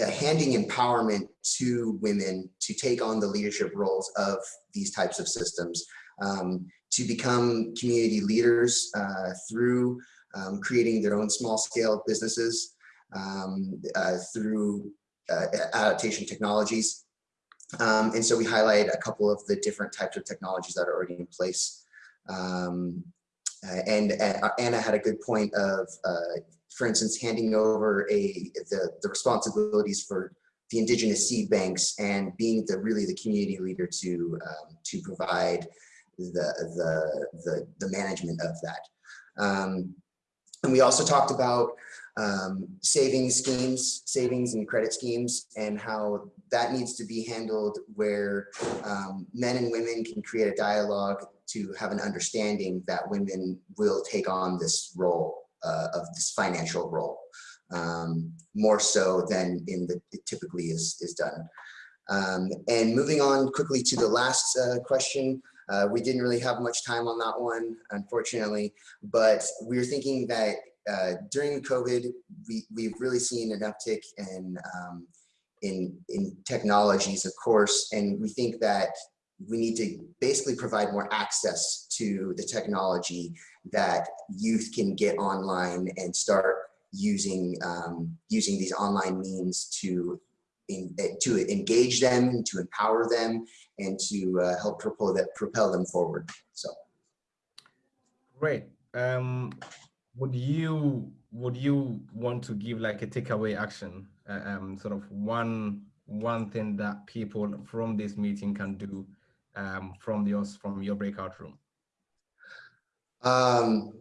uh, handing empowerment to women to take on the leadership roles of these types of systems, um, to become community leaders uh, through um, creating their own small scale businesses, um, uh, through uh, adaptation technologies, um, and so we highlight a couple of the different types of technologies that are already in place. Um, uh, and uh, Anna had a good point of, uh, for instance, handing over a the, the responsibilities for the indigenous seed banks and being the really the community leader to um, to provide the, the the the management of that. Um, and we also talked about um, savings schemes, savings and credit schemes, and how that needs to be handled where um, men and women can create a dialogue to have an understanding that women will take on this role uh, of this financial role um, more so than in the typically is is done. Um, and moving on quickly to the last uh, question, uh, we didn't really have much time on that one, unfortunately, but we are thinking that uh, during COVID, we, we've really seen an uptick in, um, in, in technologies, of course, and we think that we need to basically provide more access to the technology that youth can get online and start using um, using these online means to in, eh, to engage them, to empower them, and to uh, help propel that propel them forward. So, great. Um, would you would you want to give like a takeaway action, uh, um, sort of one one thing that people from this meeting can do um, from yours from your breakout room? Um,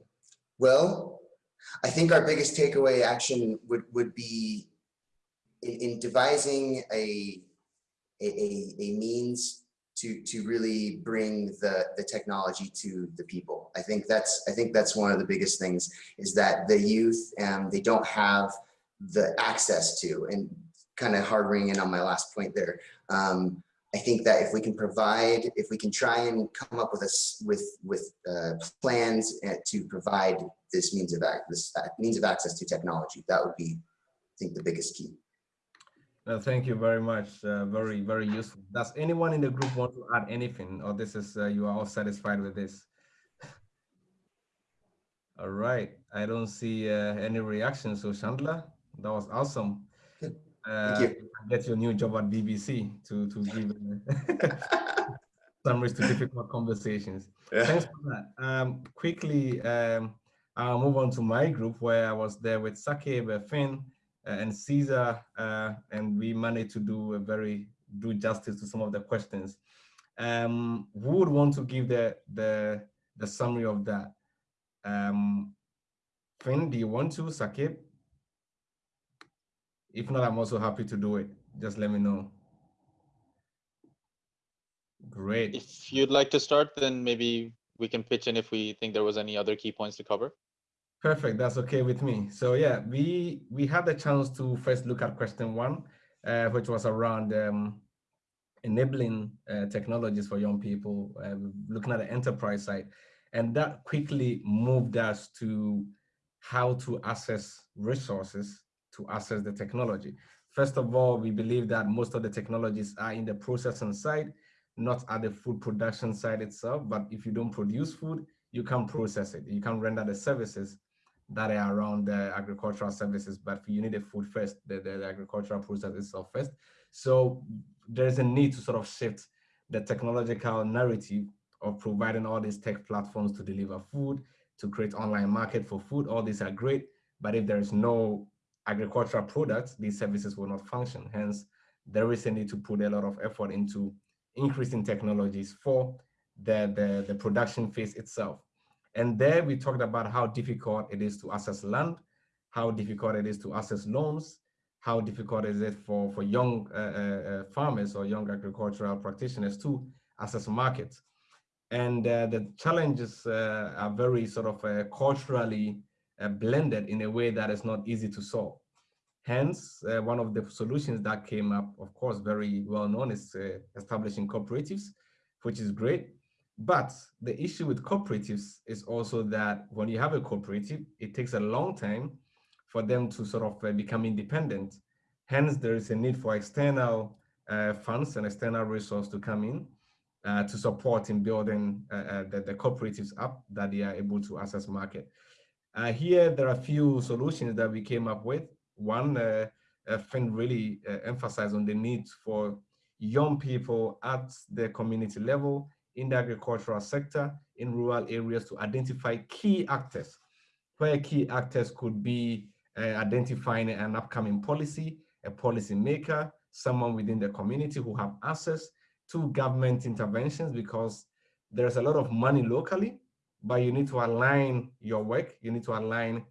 well, I think our biggest takeaway action would would be in, in devising a, a a means to to really bring the the technology to the people. I think that's I think that's one of the biggest things is that the youth um, they don't have the access to and kind of hard in on my last point there. Um, I think that if we can provide, if we can try and come up with us with with uh, plans uh, to provide this means of act this means of access to technology, that would be, I think, the biggest key. No, thank you very much. Uh, very, very useful. Does anyone in the group want to add anything or this is, uh, you are all satisfied with this? all right. I don't see uh, any reaction. So Chandler, that was awesome. Uh, Thank you. Get your new job at BBC to, to give summaries to difficult conversations. Yeah. Thanks for that. Um, quickly, um, I'll move on to my group where I was there with Sakib, Finn, uh, and Caesar, uh, and we managed to do a very do justice to some of the questions. Um, who would want to give the the the summary of that? Um, Finn, do you want to, Sakib? If not, I'm also happy to do it. Just let me know. Great. If you'd like to start, then maybe we can pitch in if we think there was any other key points to cover. Perfect. That's okay with me. So yeah, we we had the chance to first look at question one, uh, which was around um, enabling uh, technologies for young people, uh, looking at the enterprise side, and that quickly moved us to how to access resources to access the technology. First of all, we believe that most of the technologies are in the processing side, not at the food production side itself. But if you don't produce food, you can process it. You can render the services that are around the agricultural services, but you need the food first, the, the, the agricultural process itself first. So there's a need to sort of shift the technological narrative of providing all these tech platforms to deliver food, to create online market for food. All these are great, but if there is no agricultural products, these services will not function. Hence, there is a need to put a lot of effort into increasing technologies for the, the, the production phase itself. And there we talked about how difficult it is to access land, how difficult it is to access loans, how difficult is it for, for young uh, uh, uh, farmers or young agricultural practitioners to access markets. And uh, the challenges uh, are very sort of uh, culturally blended in a way that is not easy to solve. Hence, one of the solutions that came up, of course, very well known is establishing cooperatives, which is great. But the issue with cooperatives is also that when you have a cooperative, it takes a long time for them to sort of uh, become independent. Hence, there is a need for external uh, funds and external resource to come in uh, to support in building uh, uh, the, the, cooperatives up that they are able to access market. Uh, here, there are a few solutions that we came up with. One, uh, Finn really emphasized on the need for young people at the community level in the agricultural sector in rural areas to identify key actors, where key actors could be uh, identifying an upcoming policy, a policy maker, someone within the community who have access to government interventions because there's a lot of money locally, but you need to align your work, you need to align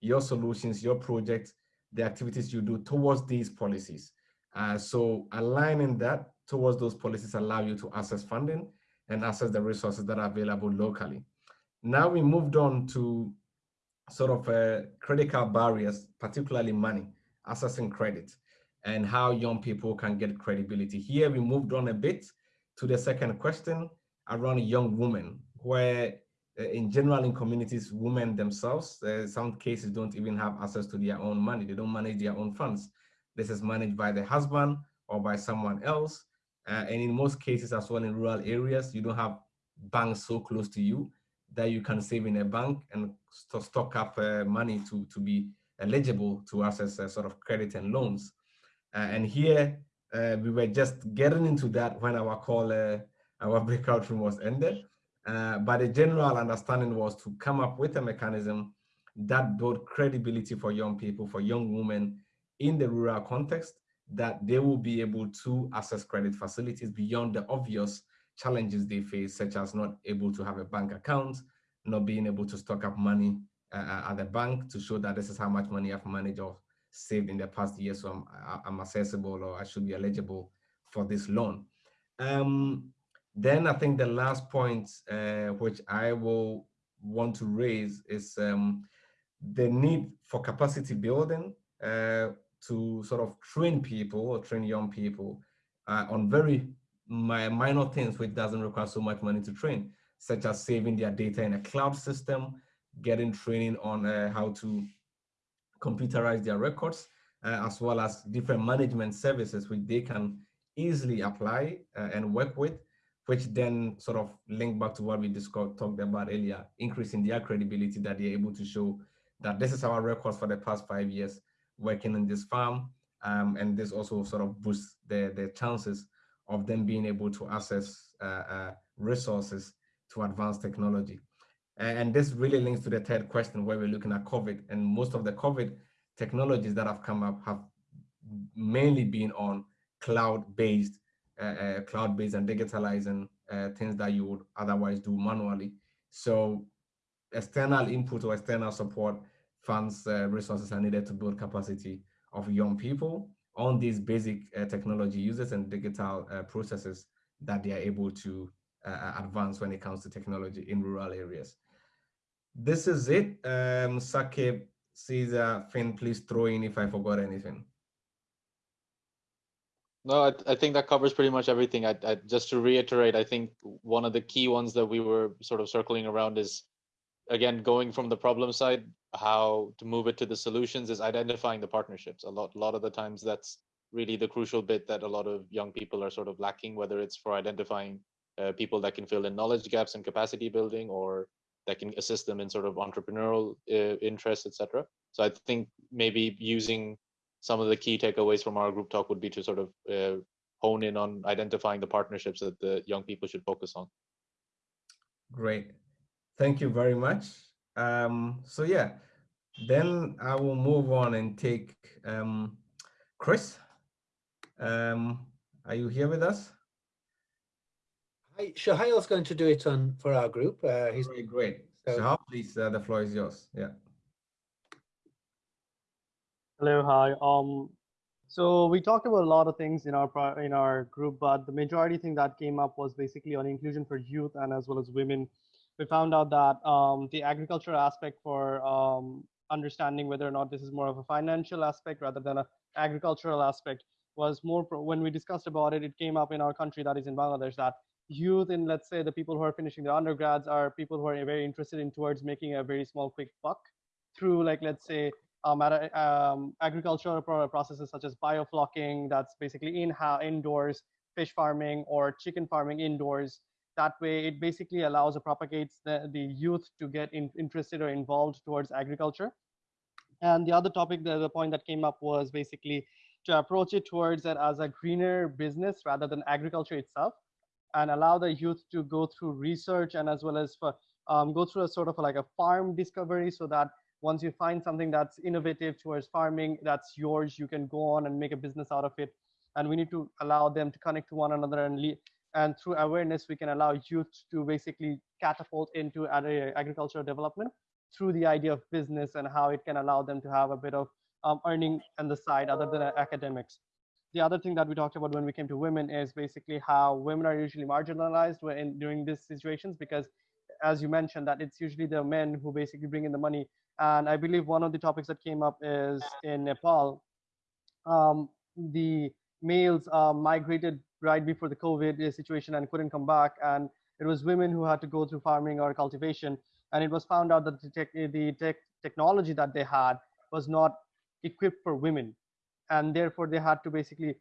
your solutions, your projects, the activities you do towards these policies. Uh, so aligning that towards those policies allow you to access funding and access the resources that are available locally. Now we moved on to sort of uh, critical barriers, particularly money, accessing credit, and how young people can get credibility. Here we moved on a bit to the second question around young women, where uh, in general in communities, women themselves, uh, some cases don't even have access to their own money. They don't manage their own funds. This is managed by the husband or by someone else. Uh, and in most cases as well in rural areas, you don't have banks so close to you that you can save in a bank and st stock up uh, money to, to be eligible to access uh, sort of credit and loans. Uh, and here uh, we were just getting into that when our call, uh, our breakout room was ended. But the general understanding was to come up with a mechanism that built credibility for young people, for young women in the rural context, that they will be able to access credit facilities beyond the obvious challenges they face, such as not able to have a bank account, not being able to stock up money uh, at the bank to show that this is how much money I've managed or saved in the past year, so I'm, I'm accessible or I should be eligible for this loan. Um, then I think the last point, uh, which I will want to raise is um, the need for capacity building uh, to sort of train people or train young people uh, on very minor things which doesn't require so much money to train, such as saving their data in a cloud system, getting training on uh, how to computerize their records, uh, as well as different management services which they can easily apply uh, and work with, which then sort of link back to what we discussed, talked about earlier, increasing their credibility that they're able to show that this is our records for the past five years working in this farm. Um, and this also sort of boosts the, the chances of them being able to access uh, uh, resources to advanced technology. And this really links to the third question where we're looking at COVID and most of the COVID technologies that have come up have mainly been on cloud-based, uh, uh, cloud-based and digitalizing uh, things that you would otherwise do manually. So external input or external support funds uh, resources are needed to build capacity of young people on these basic uh, technology uses and digital uh, processes that they are able to advance when it comes to technology in rural areas. This is it. Um, Sakib, Caesar, Finn, please throw in if I forgot anything. No, I, I, think that covers pretty much everything. I, I, just to reiterate, I think one of the key ones that we were sort of circling around is, again, going from the problem side, how to move it to the solutions is identifying the partnerships. A lot, a lot of the times that's really the crucial bit that a lot of young people are sort of lacking, whether it's for identifying uh, people that can fill in knowledge gaps and capacity building or that can assist them in sort of entrepreneurial uh, interests, etc. So I think maybe using some of the key takeaways from our group talk would be to sort of uh, hone in on identifying the partnerships that the young people should focus on. Great. Thank you very much. Um, so yeah, then I will move on and take um, Chris. Um, are you here with us? Hi, Shahail's going to do it on for our group. Uh, he's Very great. So, Shahal, please, uh, the floor is yours. Yeah. Hello, hi. Um, so we talked about a lot of things in our in our group, but the majority thing that came up was basically on inclusion for youth and as well as women. We found out that um, the agricultural aspect for um, understanding whether or not this is more of a financial aspect rather than an agricultural aspect was more when we discussed about it. It came up in our country that is in Bangladesh that youth in let's say the people who are finishing their undergrads are people who are very interested in towards making a very small quick buck through like let's say um, um, agricultural processes such as bioflocking that's basically in indoors fish farming or chicken farming indoors that way it basically allows or propagates the, the youth to get in, interested or involved towards agriculture and the other topic the, the point that came up was basically to approach it towards it as a greener business rather than agriculture itself and allow the youth to go through research and as well as for, um, go through a sort of like a farm discovery so that once you find something that's innovative towards farming, that's yours, you can go on and make a business out of it. And we need to allow them to connect to one another and and through awareness, we can allow youth to basically catapult into agricultural development through the idea of business and how it can allow them to have a bit of um, earning on the side other than academics. The other thing that we talked about when we came to women is basically how women are usually marginalized when during these situations because as you mentioned that it's usually the men who basically bring in the money. And i believe one of the topics that came up is in nepal um, the males uh, migrated right before the covid situation and couldn't come back. And it was women who had to go through farming or cultivation. And it was found out that the, tech, the tech technology that they had was not equipped for women. And therefore they had to basically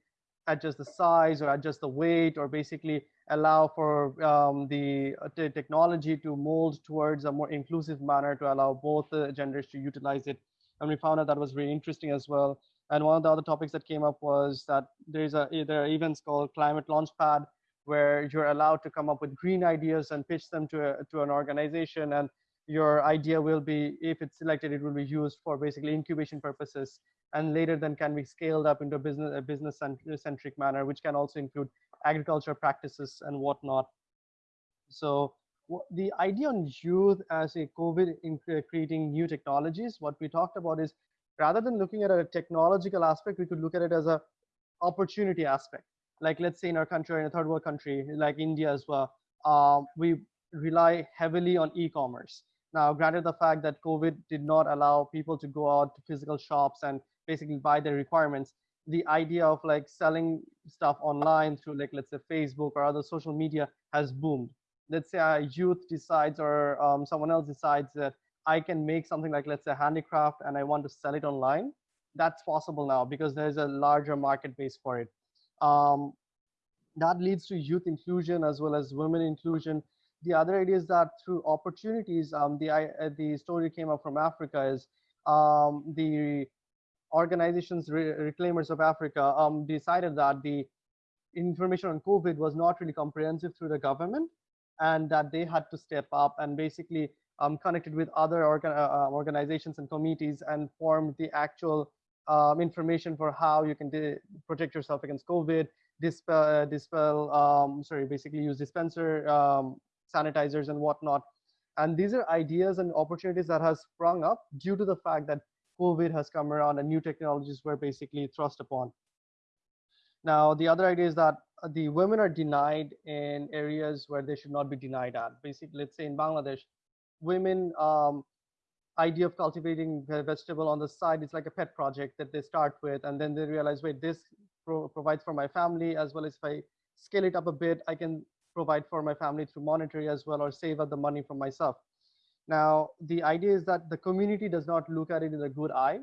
adjust the size or adjust the weight or basically allow for um, the, uh, technology to mold towards a more inclusive manner to allow both uh, genders to utilize it. And we found out that was really interesting as well. And one of the other topics that came up was that there's a there are events called Climate Launchpad, where you're allowed to come up with green ideas and pitch them to a, to an organization, and your idea will be, if it's selected, it will be used for basically incubation purposes, and later then can be scaled up into a business a business centric manner, which can also include agriculture practices and whatnot. So the idea on youth as a COVID in creating new technologies, what we talked about is rather than looking at a technological aspect, we could look at it as a opportunity aspect. Like let's say in our country, in a third world country, like India as well, um, we rely heavily on e-commerce. Now, granted the fact that COVID did not allow people to go out to physical shops and basically buy their requirements, the idea of like selling stuff online through like, let's say Facebook or other social media has boomed. Let's say a youth decides or um, someone else decides that I can make something like, let's say handicraft and I want to sell it online. That's possible now because there's a larger market base for it. Um, that leads to youth inclusion as well as women inclusion. The other idea is that through opportunities, um, the, uh, the story came up from Africa is um, the organizations, re Reclaimers of Africa, um, decided that the information on COVID was not really comprehensive through the government and that they had to step up and basically um, connected with other organ uh, uh organizations and committees and formed the actual um, information for how you can protect yourself against COVID, dispel, uh, dispel um, sorry, basically use dispenser um, sanitizers and whatnot. And these are ideas and opportunities that has sprung up due to the fact that COVID has come around and new technologies were basically thrust upon. Now, the other idea is that the women are denied in areas where they should not be denied at. Basically, let's say in Bangladesh, women um, idea of cultivating vegetable on the side is like a pet project that they start with, and then they realize, wait, this pro provides for my family as well as if I scale it up a bit, I can provide for my family through monetary as well or save up the money for myself. Now, the idea is that the community does not look at it in a good eye.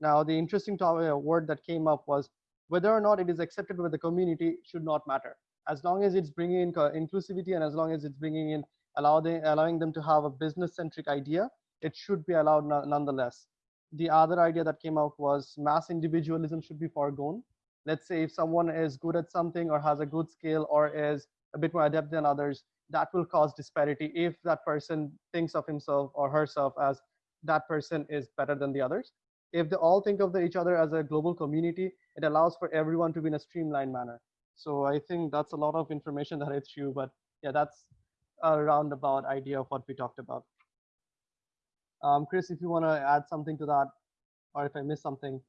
Now, the interesting uh, word that came up was whether or not it is accepted by the community should not matter. As long as it's bringing in inclusivity and as long as it's bringing in allow they, allowing them to have a business-centric idea, it should be allowed nonetheless. The other idea that came out was mass individualism should be foregone. Let's say if someone is good at something or has a good skill or is a bit more adept than others, that will cause disparity if that person thinks of himself or herself as that person is better than the others. If they all think of the, each other as a global community, it allows for everyone to be in a streamlined manner. So I think that's a lot of information that I threw, but yeah, that's a roundabout idea of what we talked about. Um, Chris, if you want to add something to that, or if I missed something.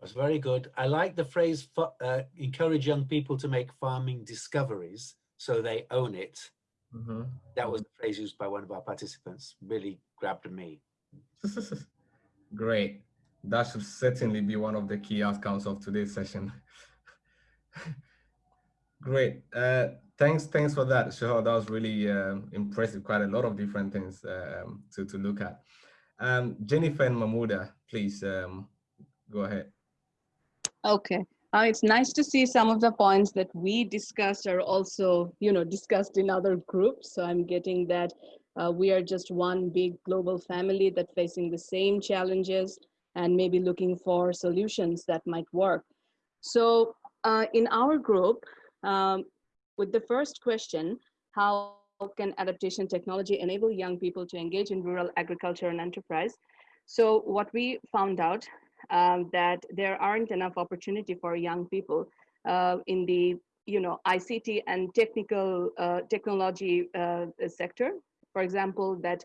That's very good. I like the phrase, uh, encourage young people to make farming discoveries so they own it. Mm -hmm. That was the phrase used by one of our participants, really grabbed me. Great. That should certainly be one of the key outcomes of today's session. Great. Uh, thanks, thanks for that, Sure, That was really uh, impressive. Quite a lot of different things um, to to look at. Um, Jennifer and Mahmouda, please um, go ahead. Okay. Uh, it's nice to see some of the points that we discussed are also, you know, discussed in other groups. So I'm getting that uh, we are just one big global family that facing the same challenges and maybe looking for solutions that might work. So uh, in our group, um, with the first question, how can adaptation technology enable young people to engage in rural agriculture and enterprise? So what we found out um, that there aren't enough opportunity for young people uh, in the you know ICT and technical uh, technology uh, sector. For example, that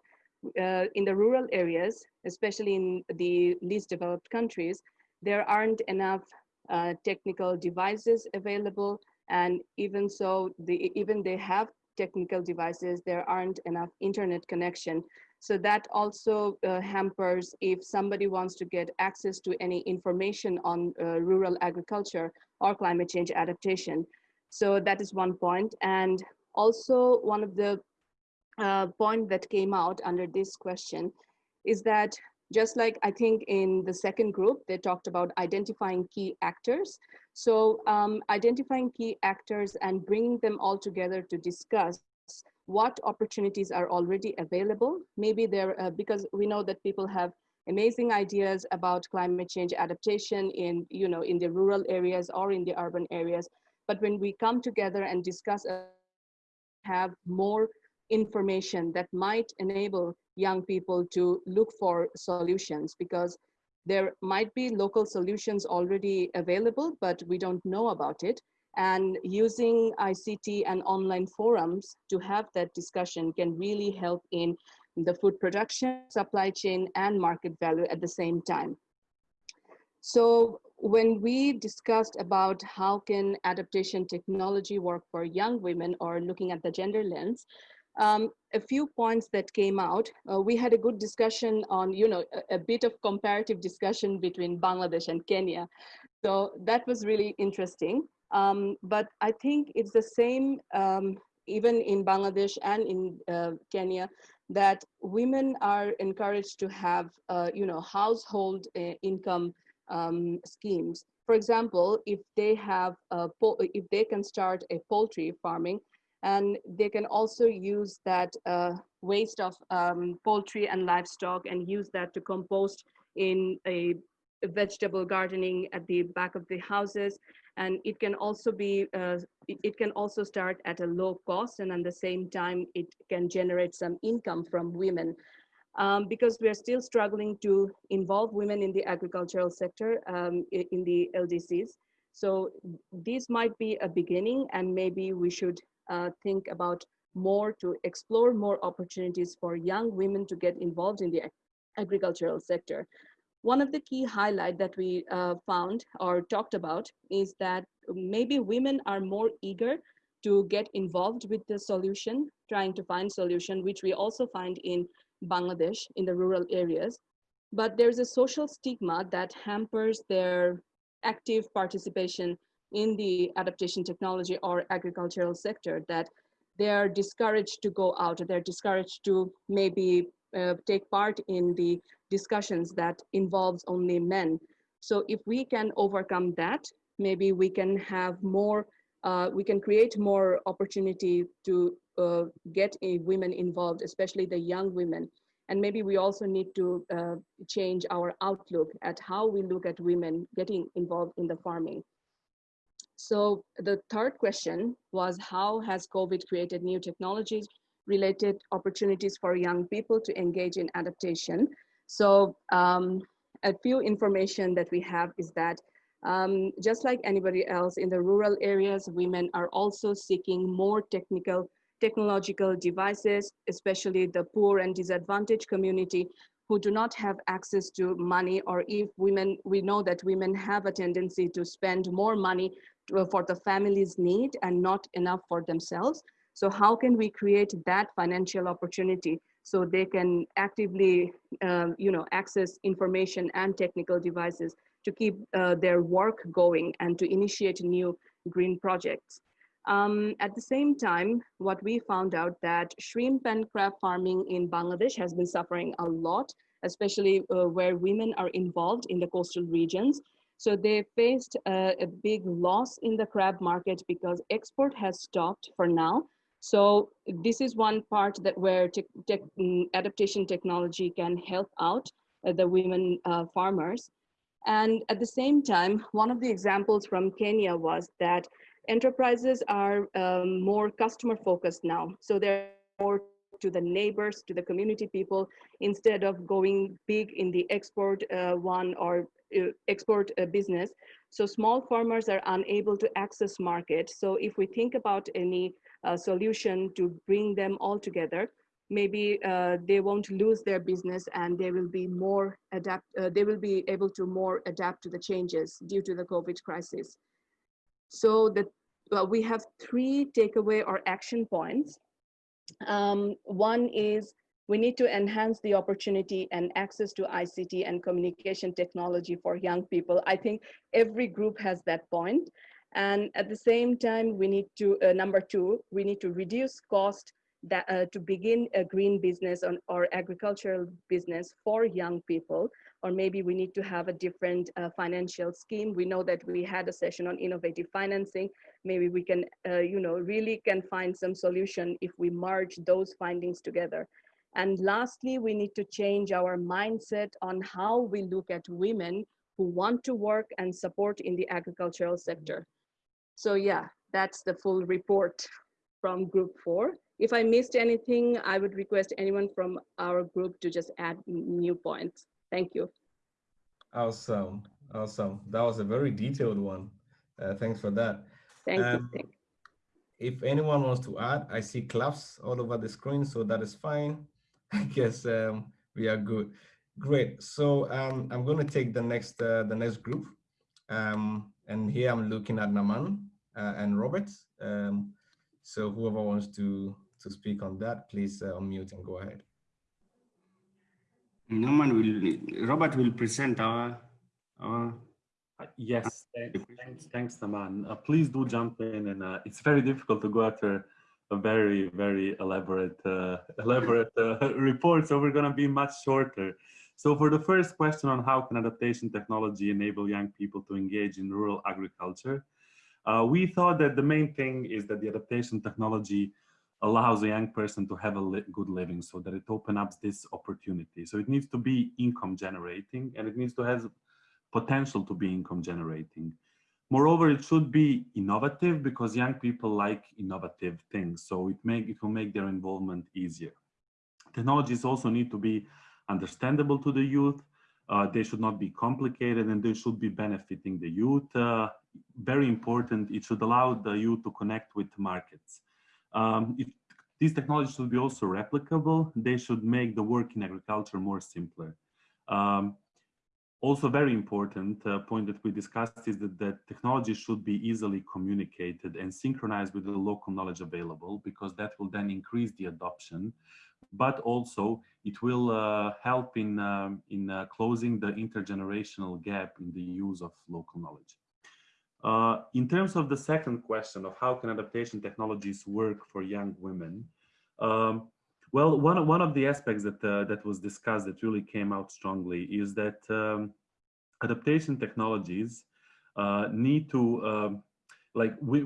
uh, in the rural areas, especially in the least developed countries, there aren't enough uh, technical devices available and even so, the, even they have technical devices, there aren't enough internet connection. So that also uh, hampers if somebody wants to get access to any information on uh, rural agriculture or climate change adaptation. So that is one point. And also one of the uh, point that came out under this question is that just like I think in the second group, they talked about identifying key actors. So um, identifying key actors and bringing them all together to discuss what opportunities are already available. Maybe there, uh, because we know that people have amazing ideas about climate change adaptation in, you know, in the rural areas or in the urban areas. But when we come together and discuss, uh, have more information that might enable young people to look for solutions because there might be local solutions already available, but we don't know about it. And using ICT and online forums to have that discussion can really help in the food production, supply chain, and market value at the same time. So when we discussed about how can adaptation technology work for young women or looking at the gender lens, um, a few points that came out. Uh, we had a good discussion on, you know, a, a, bit of comparative discussion between Bangladesh and Kenya. So that was really interesting. Um, but I think it's the same um, even in Bangladesh and in uh, Kenya that women are encouraged to have, uh, you know, household uh, income um, schemes. For example, if they have, if they can start a poultry farming, and they can also use that uh, waste of um, poultry and livestock and use that to compost in a vegetable gardening at the back of the houses and it can also be uh, it, can also start at a low cost and at the same time it can generate some income from women um, because we are still struggling to involve women in the agricultural sector um, in the LDCs. So this might be a beginning and maybe we should uh, think about more to explore more opportunities for young women to get involved in the agricultural sector. One of the key highlight that we uh, found or talked about is that maybe women are more eager to get involved with the solution, trying to find solution, which we also find in Bangladesh in the rural areas. But there's a social stigma that hampers their active participation in the adaptation technology or agricultural sector that they are discouraged to go out, they're discouraged to maybe uh, take part in the discussions that involves only men. So if we can overcome that, maybe we can have more, uh, we can create more opportunity to uh, get women involved, especially the young women. And maybe we also need to uh, change our outlook at how we look at women getting involved in the farming. So the third question was how has COVID created new technologies related opportunities for young people to engage in adaptation? So um, a few information that we have is that um, just like anybody else in the rural areas, women are also seeking more technical, technological devices, especially the poor and disadvantaged community who do not have access to money or if women, we know that women have a tendency to spend more money to, for the family's need and not enough for themselves. So how can we create that financial opportunity so they can actively, um, you know, access information and technical devices to keep uh, their work going and to initiate new green projects. Um, at the same time, what we found out that shrimp and crab farming in Bangladesh has been suffering a lot, especially uh, where women are involved in the coastal regions. So they faced uh, a big loss in the crab market because export has stopped for now. So this is one part that where tech, tech, mm, adaptation technology can help out uh, the women uh, farmers. And at the same time, one of the examples from Kenya was that enterprises are um, more customer focused now. So they're more to the neighbors, to the community people, instead of going big in the export uh, one or export uh, business. So small farmers are unable to access market. So if we think about any uh, solution to bring them all together, maybe uh, they won't lose their business and they will be more adapt, uh, they will be able to more adapt to the changes due to the COVID crisis. So that well, we have three takeaway or action points. Um, one is we need to enhance the opportunity and access to ICT and communication technology for young people. I think every group has that point. And at the same time, we need to, uh, number two, we need to reduce cost that, uh, to begin a green business on, or agricultural business for young people, or maybe we need to have a different uh, financial scheme. We know that we had a session on innovative financing. Maybe we can, uh, you know, really can find some solution if we merge those findings together. And lastly, we need to change our mindset on how we look at women who want to work and support in the agricultural sector. So yeah, that's the full report from group four. If I missed anything, I would request anyone from our group to just add new points. Thank you. Awesome, awesome. That was a very detailed one. Uh, thanks for that. Thank Um, you. If anyone wants to add, I see claps all over the screen, so that is fine. I guess um, we are good. Great. So um, I'm going to take the next uh, the next group, um, and here I'm looking at Naman uh, and Robert. Um, so whoever wants to to speak on that, please uh, unmute and go ahead. Naman will, Robert will present our, our Uh, Yes, thanks, thanks, thanks, Naman. Uh, please do jump in, and uh, it's very difficult to go after a very, very elaborate, uh, elaborate uh, report, so we're going to be much shorter. So for the first question on how can adaptation technology enable young people to engage in rural agriculture, uh, we thought that the main thing is that the adaptation technology allows a young person to have a li good living so that it opens up this opportunity. So it needs to be income generating and it needs to have potential to be income generating. Moreover, it should be innovative because young people like innovative things. So it, make, it will make their involvement easier. Technologies also need to be understandable to the youth. Uh, they should not be complicated and they should be benefiting the youth. Uh, very important, it should allow the youth to connect with markets. Um, these technologies should be also replicable. They should make the work in agriculture more simpler. Um, also very important uh, point that we discussed is that, technology should be easily communicated and synchronized with the local knowledge available because that will then increase the adoption but also it will uh, help in, um, in uh, closing the intergenerational gap in the use of local knowledge. Uh, in terms of the second question of how can adaptation technologies work for young women, um, well, one, one of the aspects that, uh, that was discussed that really came out strongly is that um, adaptation technologies uh, need to, um, like we,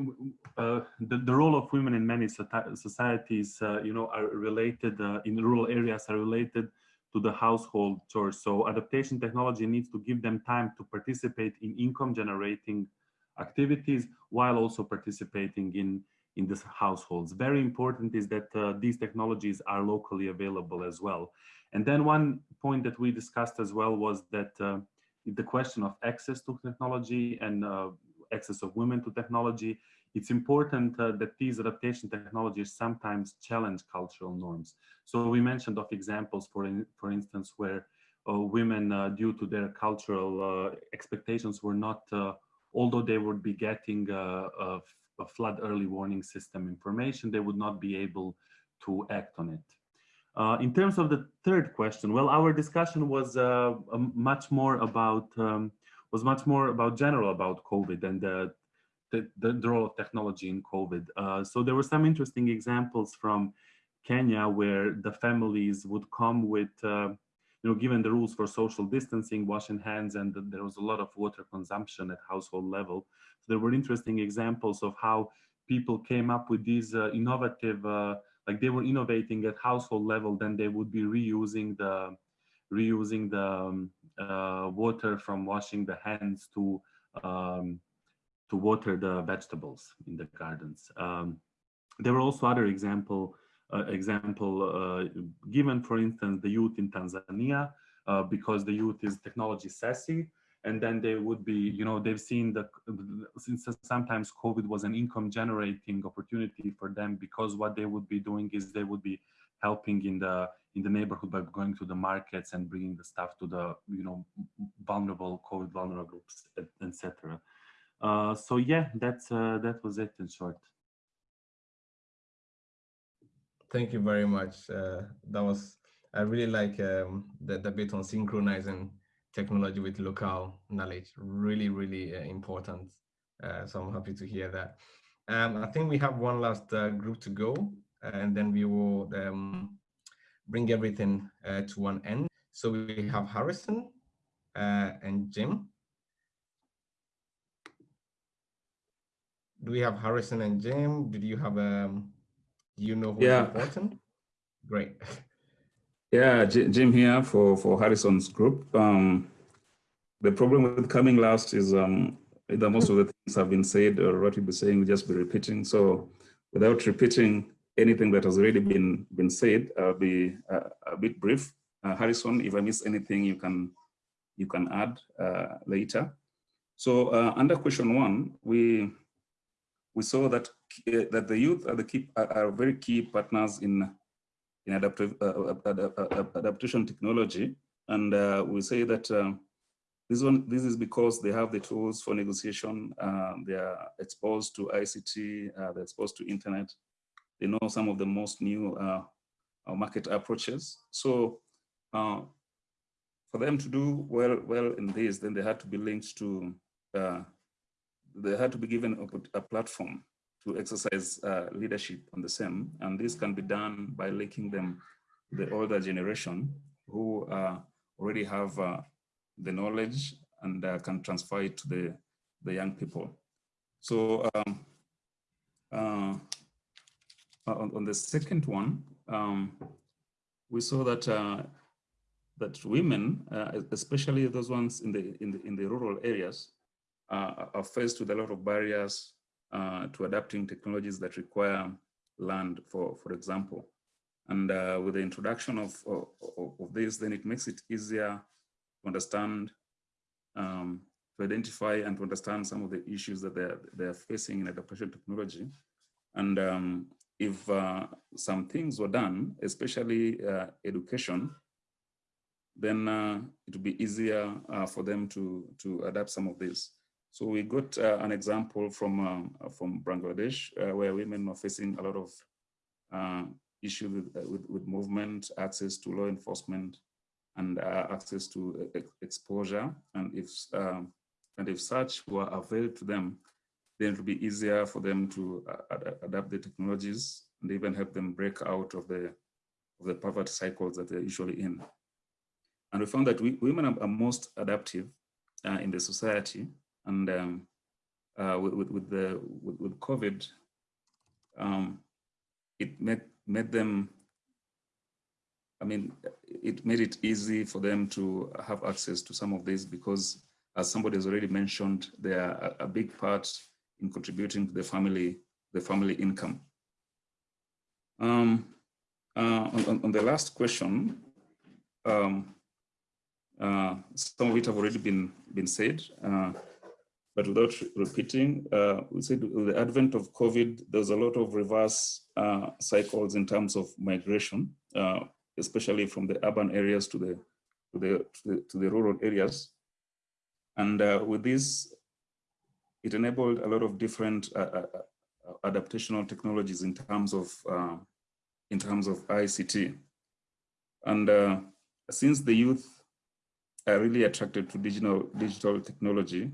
uh, the, the role of women in many societies, uh, you know, are related, uh, in rural areas are related to the household chores. So adaptation technology needs to give them time to participate in income generating activities while also participating in in these households. Very important is that uh, these technologies are locally available as well. And then one point that we discussed as well was that uh, the question of access to technology and uh, access of women to technology, it's important uh, that these adaptation technologies sometimes challenge cultural norms. So we mentioned of examples, for, in, for instance, where uh, women, uh, due to their cultural expectations, were not although they would be getting a, a flood early warning system information, they would not be able to act on it. Uh, in terms of the third question, well, our discussion was uh, much more about um, was much more about general about COVID and the, the, the role of technology in COVID. Uh, so there were some interesting examples from Kenya where the families would come with, uh, you know, given the rules for social distancing, washing hands, and there was a lot of water consumption at household level So there were interesting examples of how people came up with these uh, innovative, uh, like they were innovating at household level, then they would be reusing the reusing the um, uh, water from washing the hands to um, to water the vegetables in the gardens. Um, there were also other example example uh, given, for instance, the youth in Tanzania, uh, because the youth is technology sassy and then they would be, you know, they've seen that since sometimes COVID was an income generating opportunity for them because what they would be doing is they would be helping in the in the neighborhood by going to the markets and bringing the stuff to the you know vulnerable COVID vulnerable groups, etc. Uh, so yeah, that's uh, that was it in short. Thank you very much. Uh, that was I really like um, the, the bit on synchronizing technology with local knowledge. Really, really uh, important. Uh, so I'm happy to hear that. Um, I think we have one last uh, group to go, and then we will um, bring everything uh, to one end. So we have Harrison uh, and Jim. Do we have Harrison and Jim? Did you have um? You know who's yeah. important? Great. Yeah, Jim here for, for Harrison's group. Um, the problem with coming last is um, either most of the things have been said or what we'll be saying, we'll just be repeating. So without repeating anything that has already been, been said, I'll be uh, a bit brief. Uh, Harrison, if I miss anything, you can, you can add uh, later. So uh, under question one, we, we saw that, uh, that the youth are, the key, are, very key partners in, in adaptive, uh, adaptation technology. And we say that this one, this is because they have the tools for negotiation. Uh, they are exposed to ICT. Uh, they're exposed to internet. They know some of the most new uh, uh market approaches. So uh, for them to do well, well in this, then they had to be linked to. Uh, they had to be given a, a platform to exercise leadership on the same, and this can be done by linking them the older generation who already have the knowledge and uh, can transfer it to the, the young people. So um, uh, on, on, the second one, um, we saw that uh, that women, uh, especially those ones in the in the in the rural areas, uh, are faced with a lot of barriers uh, to adapting technologies that require land, for for example. And with the introduction of, of, of this, then it makes it easier to understand, um, to identify and to understand some of the issues that they're, they're facing in adaptation technology. And um, if uh, some things were done, especially uh, education, then uh, it would be easier uh, for them to, to adapt some of this. So we got uh, an example from, um, from Bangladesh, uh, where women are facing a lot of issues with, with, with movement, access to law enforcement, and uh, access to exposure. And if, um, and if such were available to them, then it would be easier for them to uh, ad adapt the technologies and even help them break out of the, of the poverty cycles that they're usually in. And we found that we, women are, most adaptive uh, in the society. And um, uh, with, with, the, with, with COVID, um, it made, made them I mean, it made it easy for them to have access to some of these because as somebody has already mentioned, they are a, big part in contributing to the family, the family income. Um, uh, on, on, the last question, um, uh, some of it have already been, been said, uh, but without repeating, uh, we said with the advent of COVID, there's a lot of reverse uh, cycles in terms of migration. Uh, especially from the urban areas to the to the to the, to the rural areas. And uh, with this, it enabled a lot of different uh, uh, adaptational technologies in terms of in terms of ICT. And since the youth are really attracted to digital digital technology,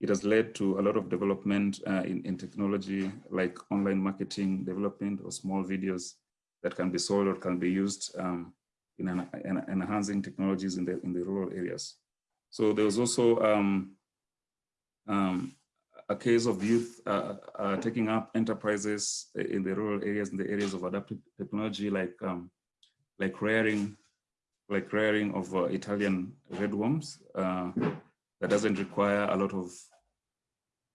it has led to a lot of development in, in technology like online marketing development or small videos that can be sold or can be used um, in, an, in, enhancing technologies in the in the rural areas. So there was also um, um, a case of youth uh, uh, taking up enterprises in the rural areas, in the areas of adaptive technology, like um, like rearing, like rearing of uh, Italian redworms. That doesn't require a lot of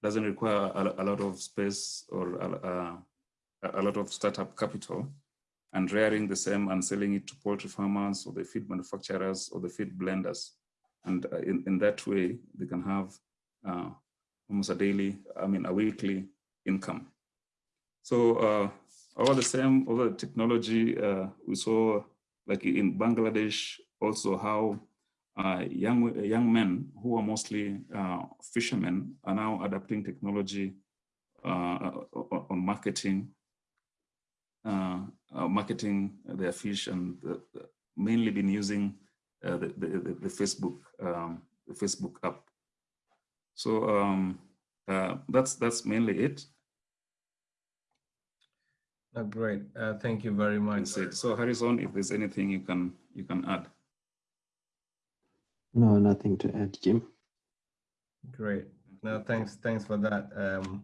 doesn't require a, a lot of space or a, a, a lot of startup capital and rearing the same and selling it to poultry farmers or the feed manufacturers or the feed blenders. And uh, in, in that way, they can have uh, almost a daily, I mean, a weekly income. So uh, all the same, all the technology, uh, we saw like in Bangladesh, also how uh, young, young men who are mostly uh, fishermen are now adapting technology on marketing uh, uh, marketing their fish and mainly been using uh, the, the, the, Facebook um, the Facebook app. So um, that's that's mainly it. Oh, great. Uh, thank you very much. So Harrison, if there's anything you can you can add. No, nothing to add, Jim. Great. No, thanks. Thanks for that. Um,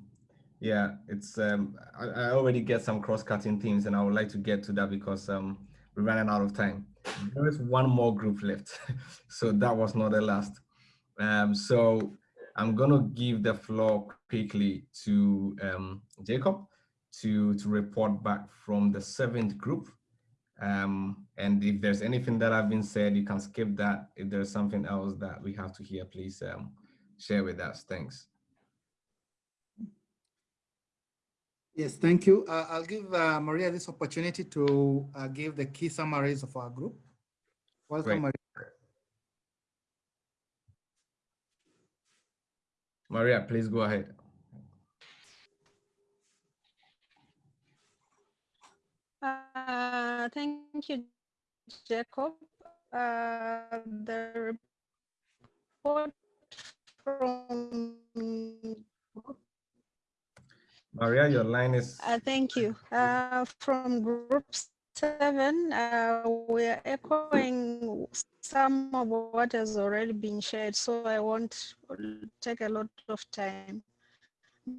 yeah, it's um, I, I already get some cross-cutting themes, and I would like to get to that because um, we're running out of time. there is one more group left. so that was not the last. Um, so I'm to give the floor quickly to um, Jacob to, to report back from the seventh group. Um, and if there's anything that I've been said, you can skip that. If there's something else that we have to hear, please um, share with us. Thanks. Yes, thank you. Uh, I'll give uh, Maria this opportunity to uh, give the key summaries of our group. Welcome, Maria. Maria, please go ahead. Uh, thank you, Jacob. Uh, the report from Maria, your line is. Uh, thank you. Uh, from group seven, uh, we are echoing some of what has already been shared, so I won't take a lot of time.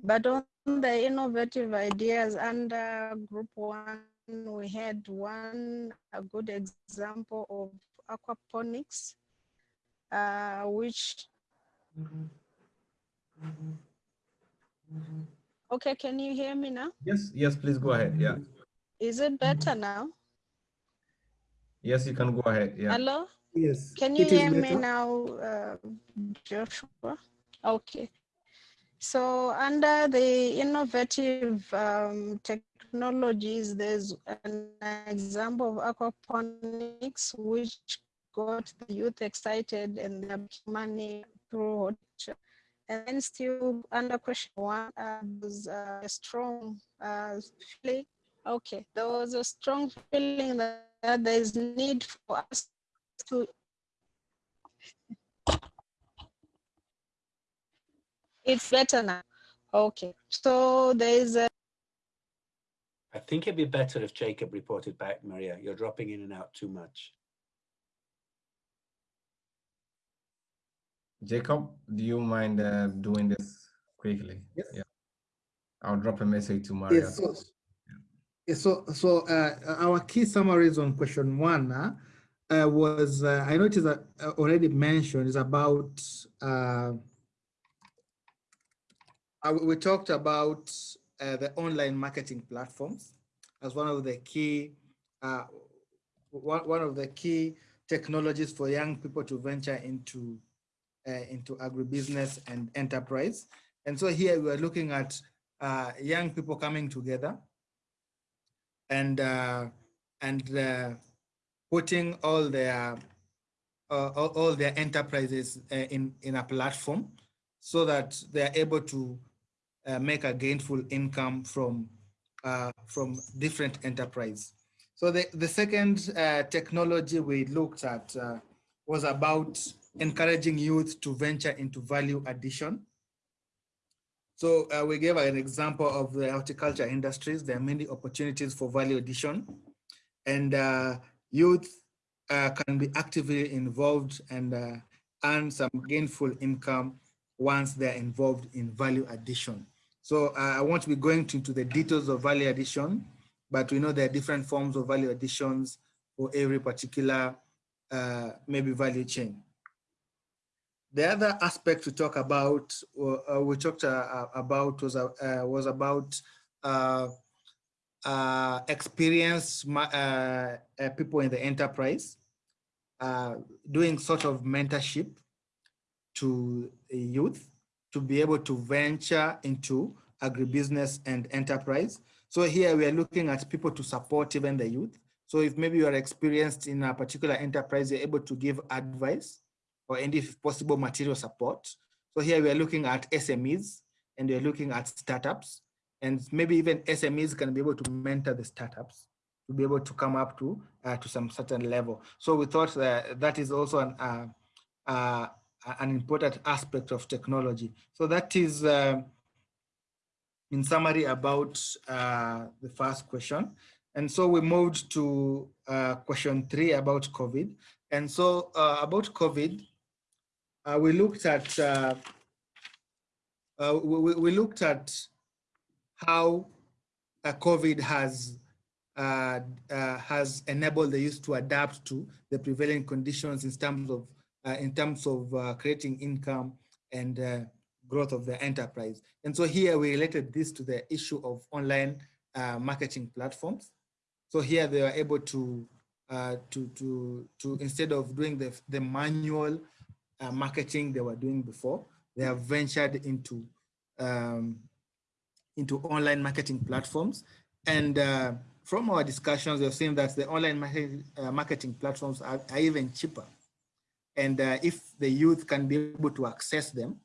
But on the innovative ideas under group one, we had one a good example of aquaponics, uh, which Okay, can you hear me now? Yes, yes, please go ahead. Yeah. Is it better now? Yes, you can go ahead. Yeah. Hello? Yes. Can you hear me now, uh, Joshua? Okay. So under the innovative um, technologies, there's an example of aquaponics, which got the youth excited and they money through and then still under question one, uh, was a strong uh, feeling. Okay, there was a strong feeling that, that there is need for us to it's better now. Okay, so there is a I think it'd be better if Jacob reported back, Maria. You're dropping in and out too much. Jacob, do you mind uh, doing this quickly? Yes. Yeah. I'll drop a message to Maria. Yes, so, yes, so, so uh, our key summaries on question one uh, uh was, uh, I noticed that uh, already mentioned is about, we talked about the online marketing platforms as one of the key, one, one of the key technologies for young people to venture into uh, into agribusiness and enterprise. And so here we are looking at uh, young people coming together and uh, and uh, putting all their uh, all, all, their enterprises uh, in in a platform so that they are able to make a gainful income from from different enterprise. So the the second technology we looked at was about encouraging youth to venture into value addition. So uh, we gave an example of the horticulture industries. There are many opportunities for value addition and uh, youth uh, can be actively involved and uh, earn some gainful income once they're involved in value addition. So uh, I won't be going into the details of value addition, but we know there are different forms of value additions for every particular uh, maybe value chain. The other aspect to talk about, uh, we talked uh, about was, uh, was about uh, uh, experienced uh, people in the enterprise doing sort of mentorship to youth to be able to venture into agribusiness and enterprise. So here we are looking at people to support even the youth. So if maybe you are experienced in a particular enterprise, you're able to give advice or any possible material support. So here we are looking at SMEs and we're looking at startups and maybe even SMEs can be able to mentor the startups to be able to come up to uh, to some certain level. So we thought that that is also an uh, uh, an important aspect of technology. So that is uh, in summary about uh, the first question. And so we moved to uh, question three about COVID. And so about COVID, uh, we looked at uh, uh, we, we, looked at how COVID has uh, uh, has enabled the youth to adapt to the prevailing conditions in terms of uh, in terms of uh, creating income and uh, growth of the enterprise. And so here we related this to the issue of online uh, marketing platforms. So here they are able to to to to instead of doing the the manual marketing they were doing before, they have ventured into um, into online marketing platforms and from our discussions, we've seen that the online market, uh, marketing platforms are, are, even cheaper. And uh, if the youth can be able to access them,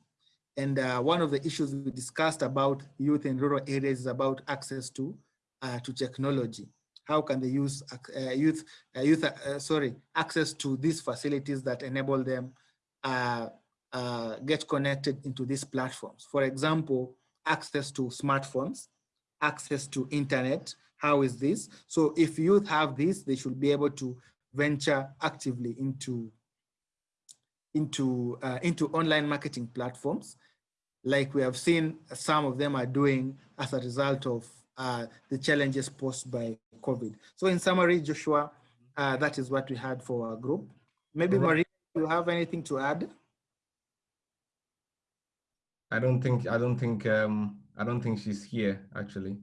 and uh, one of the issues we discussed about youth in rural areas is about access to uh, to technology. How can use uh, youth uh, youth sorry access to these facilities that enable them get connected into these platforms? For example, access to smartphones, access to internet, how is this? So if youth have this, they should be able to venture actively into into uh, into online marketing platforms, like we have seen some of them are doing as a result of uh, the challenges posed by COVID. So in summary, Joshua, uh, that is what we had for our group. Maybe Marie, you have anything to add? I don't think I don't think um, I don't think she's here actually.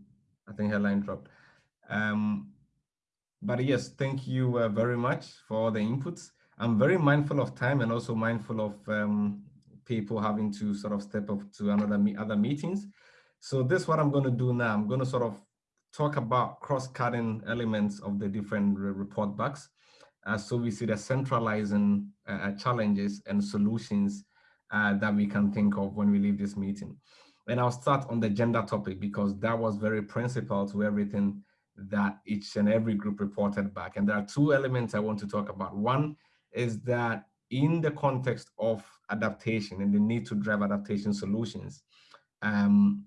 I think her line dropped. Um, but yes, thank you uh, very much for all the inputs. I'm very mindful of time and also mindful of um, people having to sort of step up to another me other meetings. So this what I'm going to do now. I'm going to sort of talk about cross-cutting elements of the different re report backs. Uh, so we see the centralizing uh, challenges and solutions uh, that we can think of when we leave this meeting. And I'll start on the gender topic because that was very principal to everything that each and every group reported back. And there are two elements I want to talk about. One is that in the context of adaptation and the need to drive adaptation solutions, um,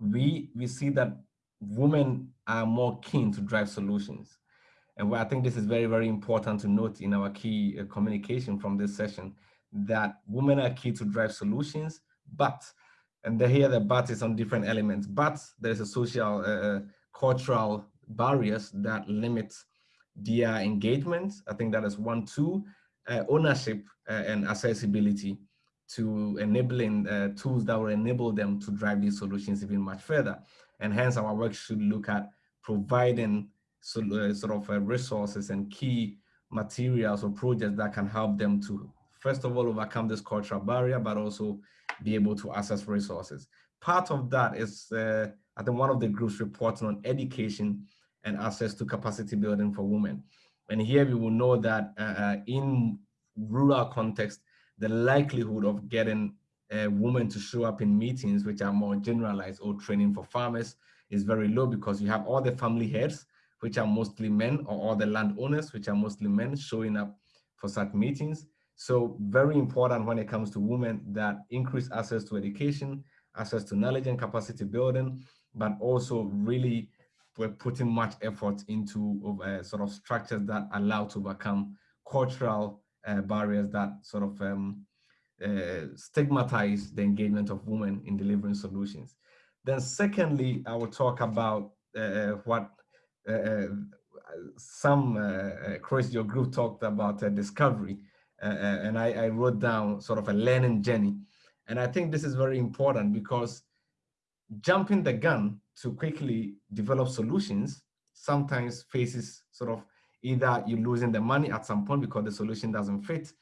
we, we see that women are more keen to drive solutions. And I think this is very, very important to note in our key uh, communication from this session, that women are key to drive solutions, but, and here the but is on different elements, but there's a social uh, uh cultural barriers that limit their engagement. I think that is one, two, uh, ownership uh, and accessibility to enabling uh, tools that will enable them to drive these solutions even much further. And hence our work should look at providing so, uh, sort of resources and key materials or projects that can help them to, first of all, overcome this cultural barrier, but also be able to access resources. Part of that is uh, I think one of the groups reporting on education and access to capacity building for women. And here we will know that uh, uh in rural context, the likelihood of getting a woman to show up in meetings which are more generalized or training for farmers is very low because you have all the family heads, which are mostly men, or all the landowners, which are mostly men, showing up for such meetings. So very important when it comes to women that increase access to education, access to knowledge and capacity building, but also really we're putting much effort into uh, sort of structures that allow to overcome cultural uh, barriers that sort of um, uh, stigmatize the engagement of women in delivering solutions. Then secondly, I will talk about uh, what uh, some uh, your group talked about discovery. and I, I wrote down sort of a learning journey. And I think this is very important because jumping the gun to quickly develop solutions sometimes faces sort of either you're losing the money at some point because the solution doesn't fit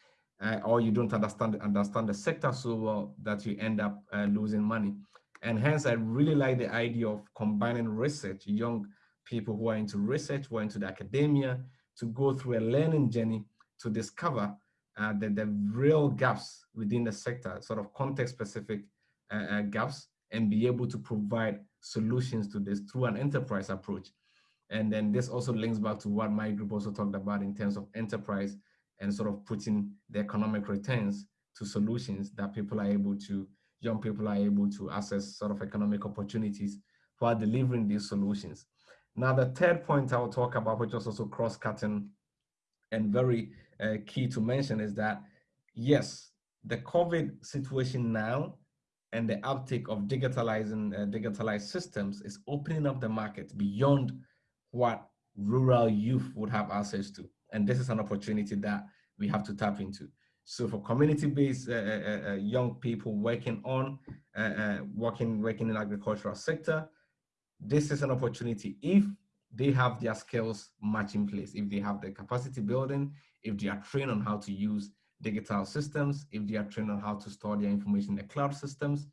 uh, or you don't understand understand the sector so well that you end up uh, losing money. And hence i really like the idea of combining research young people who are into research who are into the academia to go through a learning journey to discover uh, the, the real gaps within the sector sort of context specific uh, uh, gaps and be able to provide solutions to this through an enterprise approach. And then this also links back to what my group also talked about in terms of enterprise and sort of putting the economic returns to solutions that people are able to, young people are able to access sort of economic opportunities while delivering these solutions. Now, the third point I will talk about, which is also cross-cutting and very uh, key to mention is that, yes, the COVID situation now and the uptake of digitalizing uh, digitalized systems is opening up the market beyond what rural youth would have access to. And this is an opportunity that we have to tap into. So for community-based uh, uh, uh, young people working on, uh, uh, working, working in agricultural sector, this is an opportunity if they have their skills much in place, if they have the capacity building, if they are trained on how to use digital systems, if they are trained on how to store their information in the cloud systems,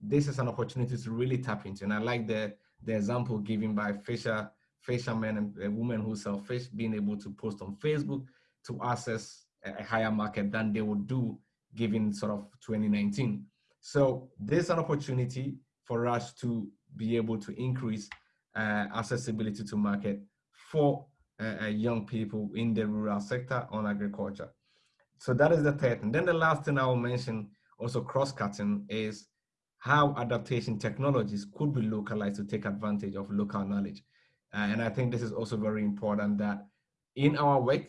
this is an opportunity to really tap into. And I like the, the example given by fisher, fishermen and uh, women who sell fish being able to post on Facebook to access a higher market than they would do given sort of 2019. So there's an opportunity for us to be able to increase uh, accessibility to market for uh, uh, young people in the rural sector on agriculture. So that is the third. And then the last thing I will mention, also cross-cutting, is how adaptation technologies could be localized to take advantage of local knowledge. Uh, and I think this is also very important that in our work,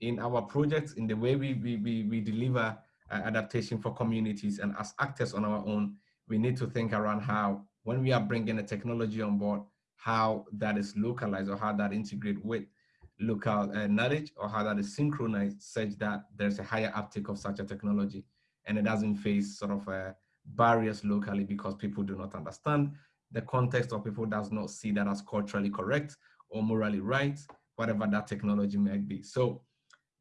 in our projects, in the way we, we, we, we deliver uh, adaptation for communities and as actors on our own, we need to think around how, when we are bringing a technology on board, how that is localized or how that integrate with local uh, knowledge or how that is synchronized such that there's a higher uptake of such a technology and it doesn't face sort of uh, barriers locally because people do not understand the context or people does not see that as culturally correct or morally right, whatever that technology might be. So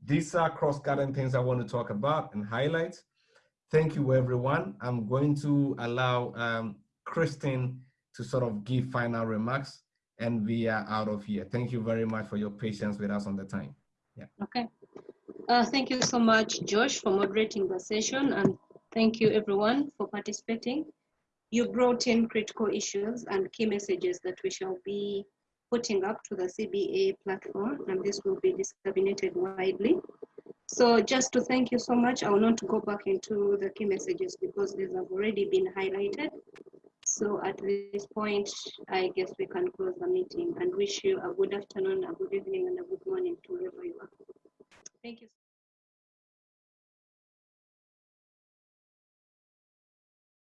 these are cross-cutting things I want to talk about and highlight. Thank you, everyone. I'm going to allow um, Christine to sort of give final remarks and we are out of here. Thank you very much for your patience with us on the time. Yeah. Okay. Uh, thank you so much, Josh, for moderating the session, and thank you everyone for participating. You brought in critical issues and key messages that we shall be putting up to the CBA platform, and this will be disseminated widely. So just to thank you so much, I will not go back into the key messages because these have already been highlighted. So at this point, I guess we can close the meeting and wish you a good afternoon, a good evening, and a good morning to wherever you are. Thank you.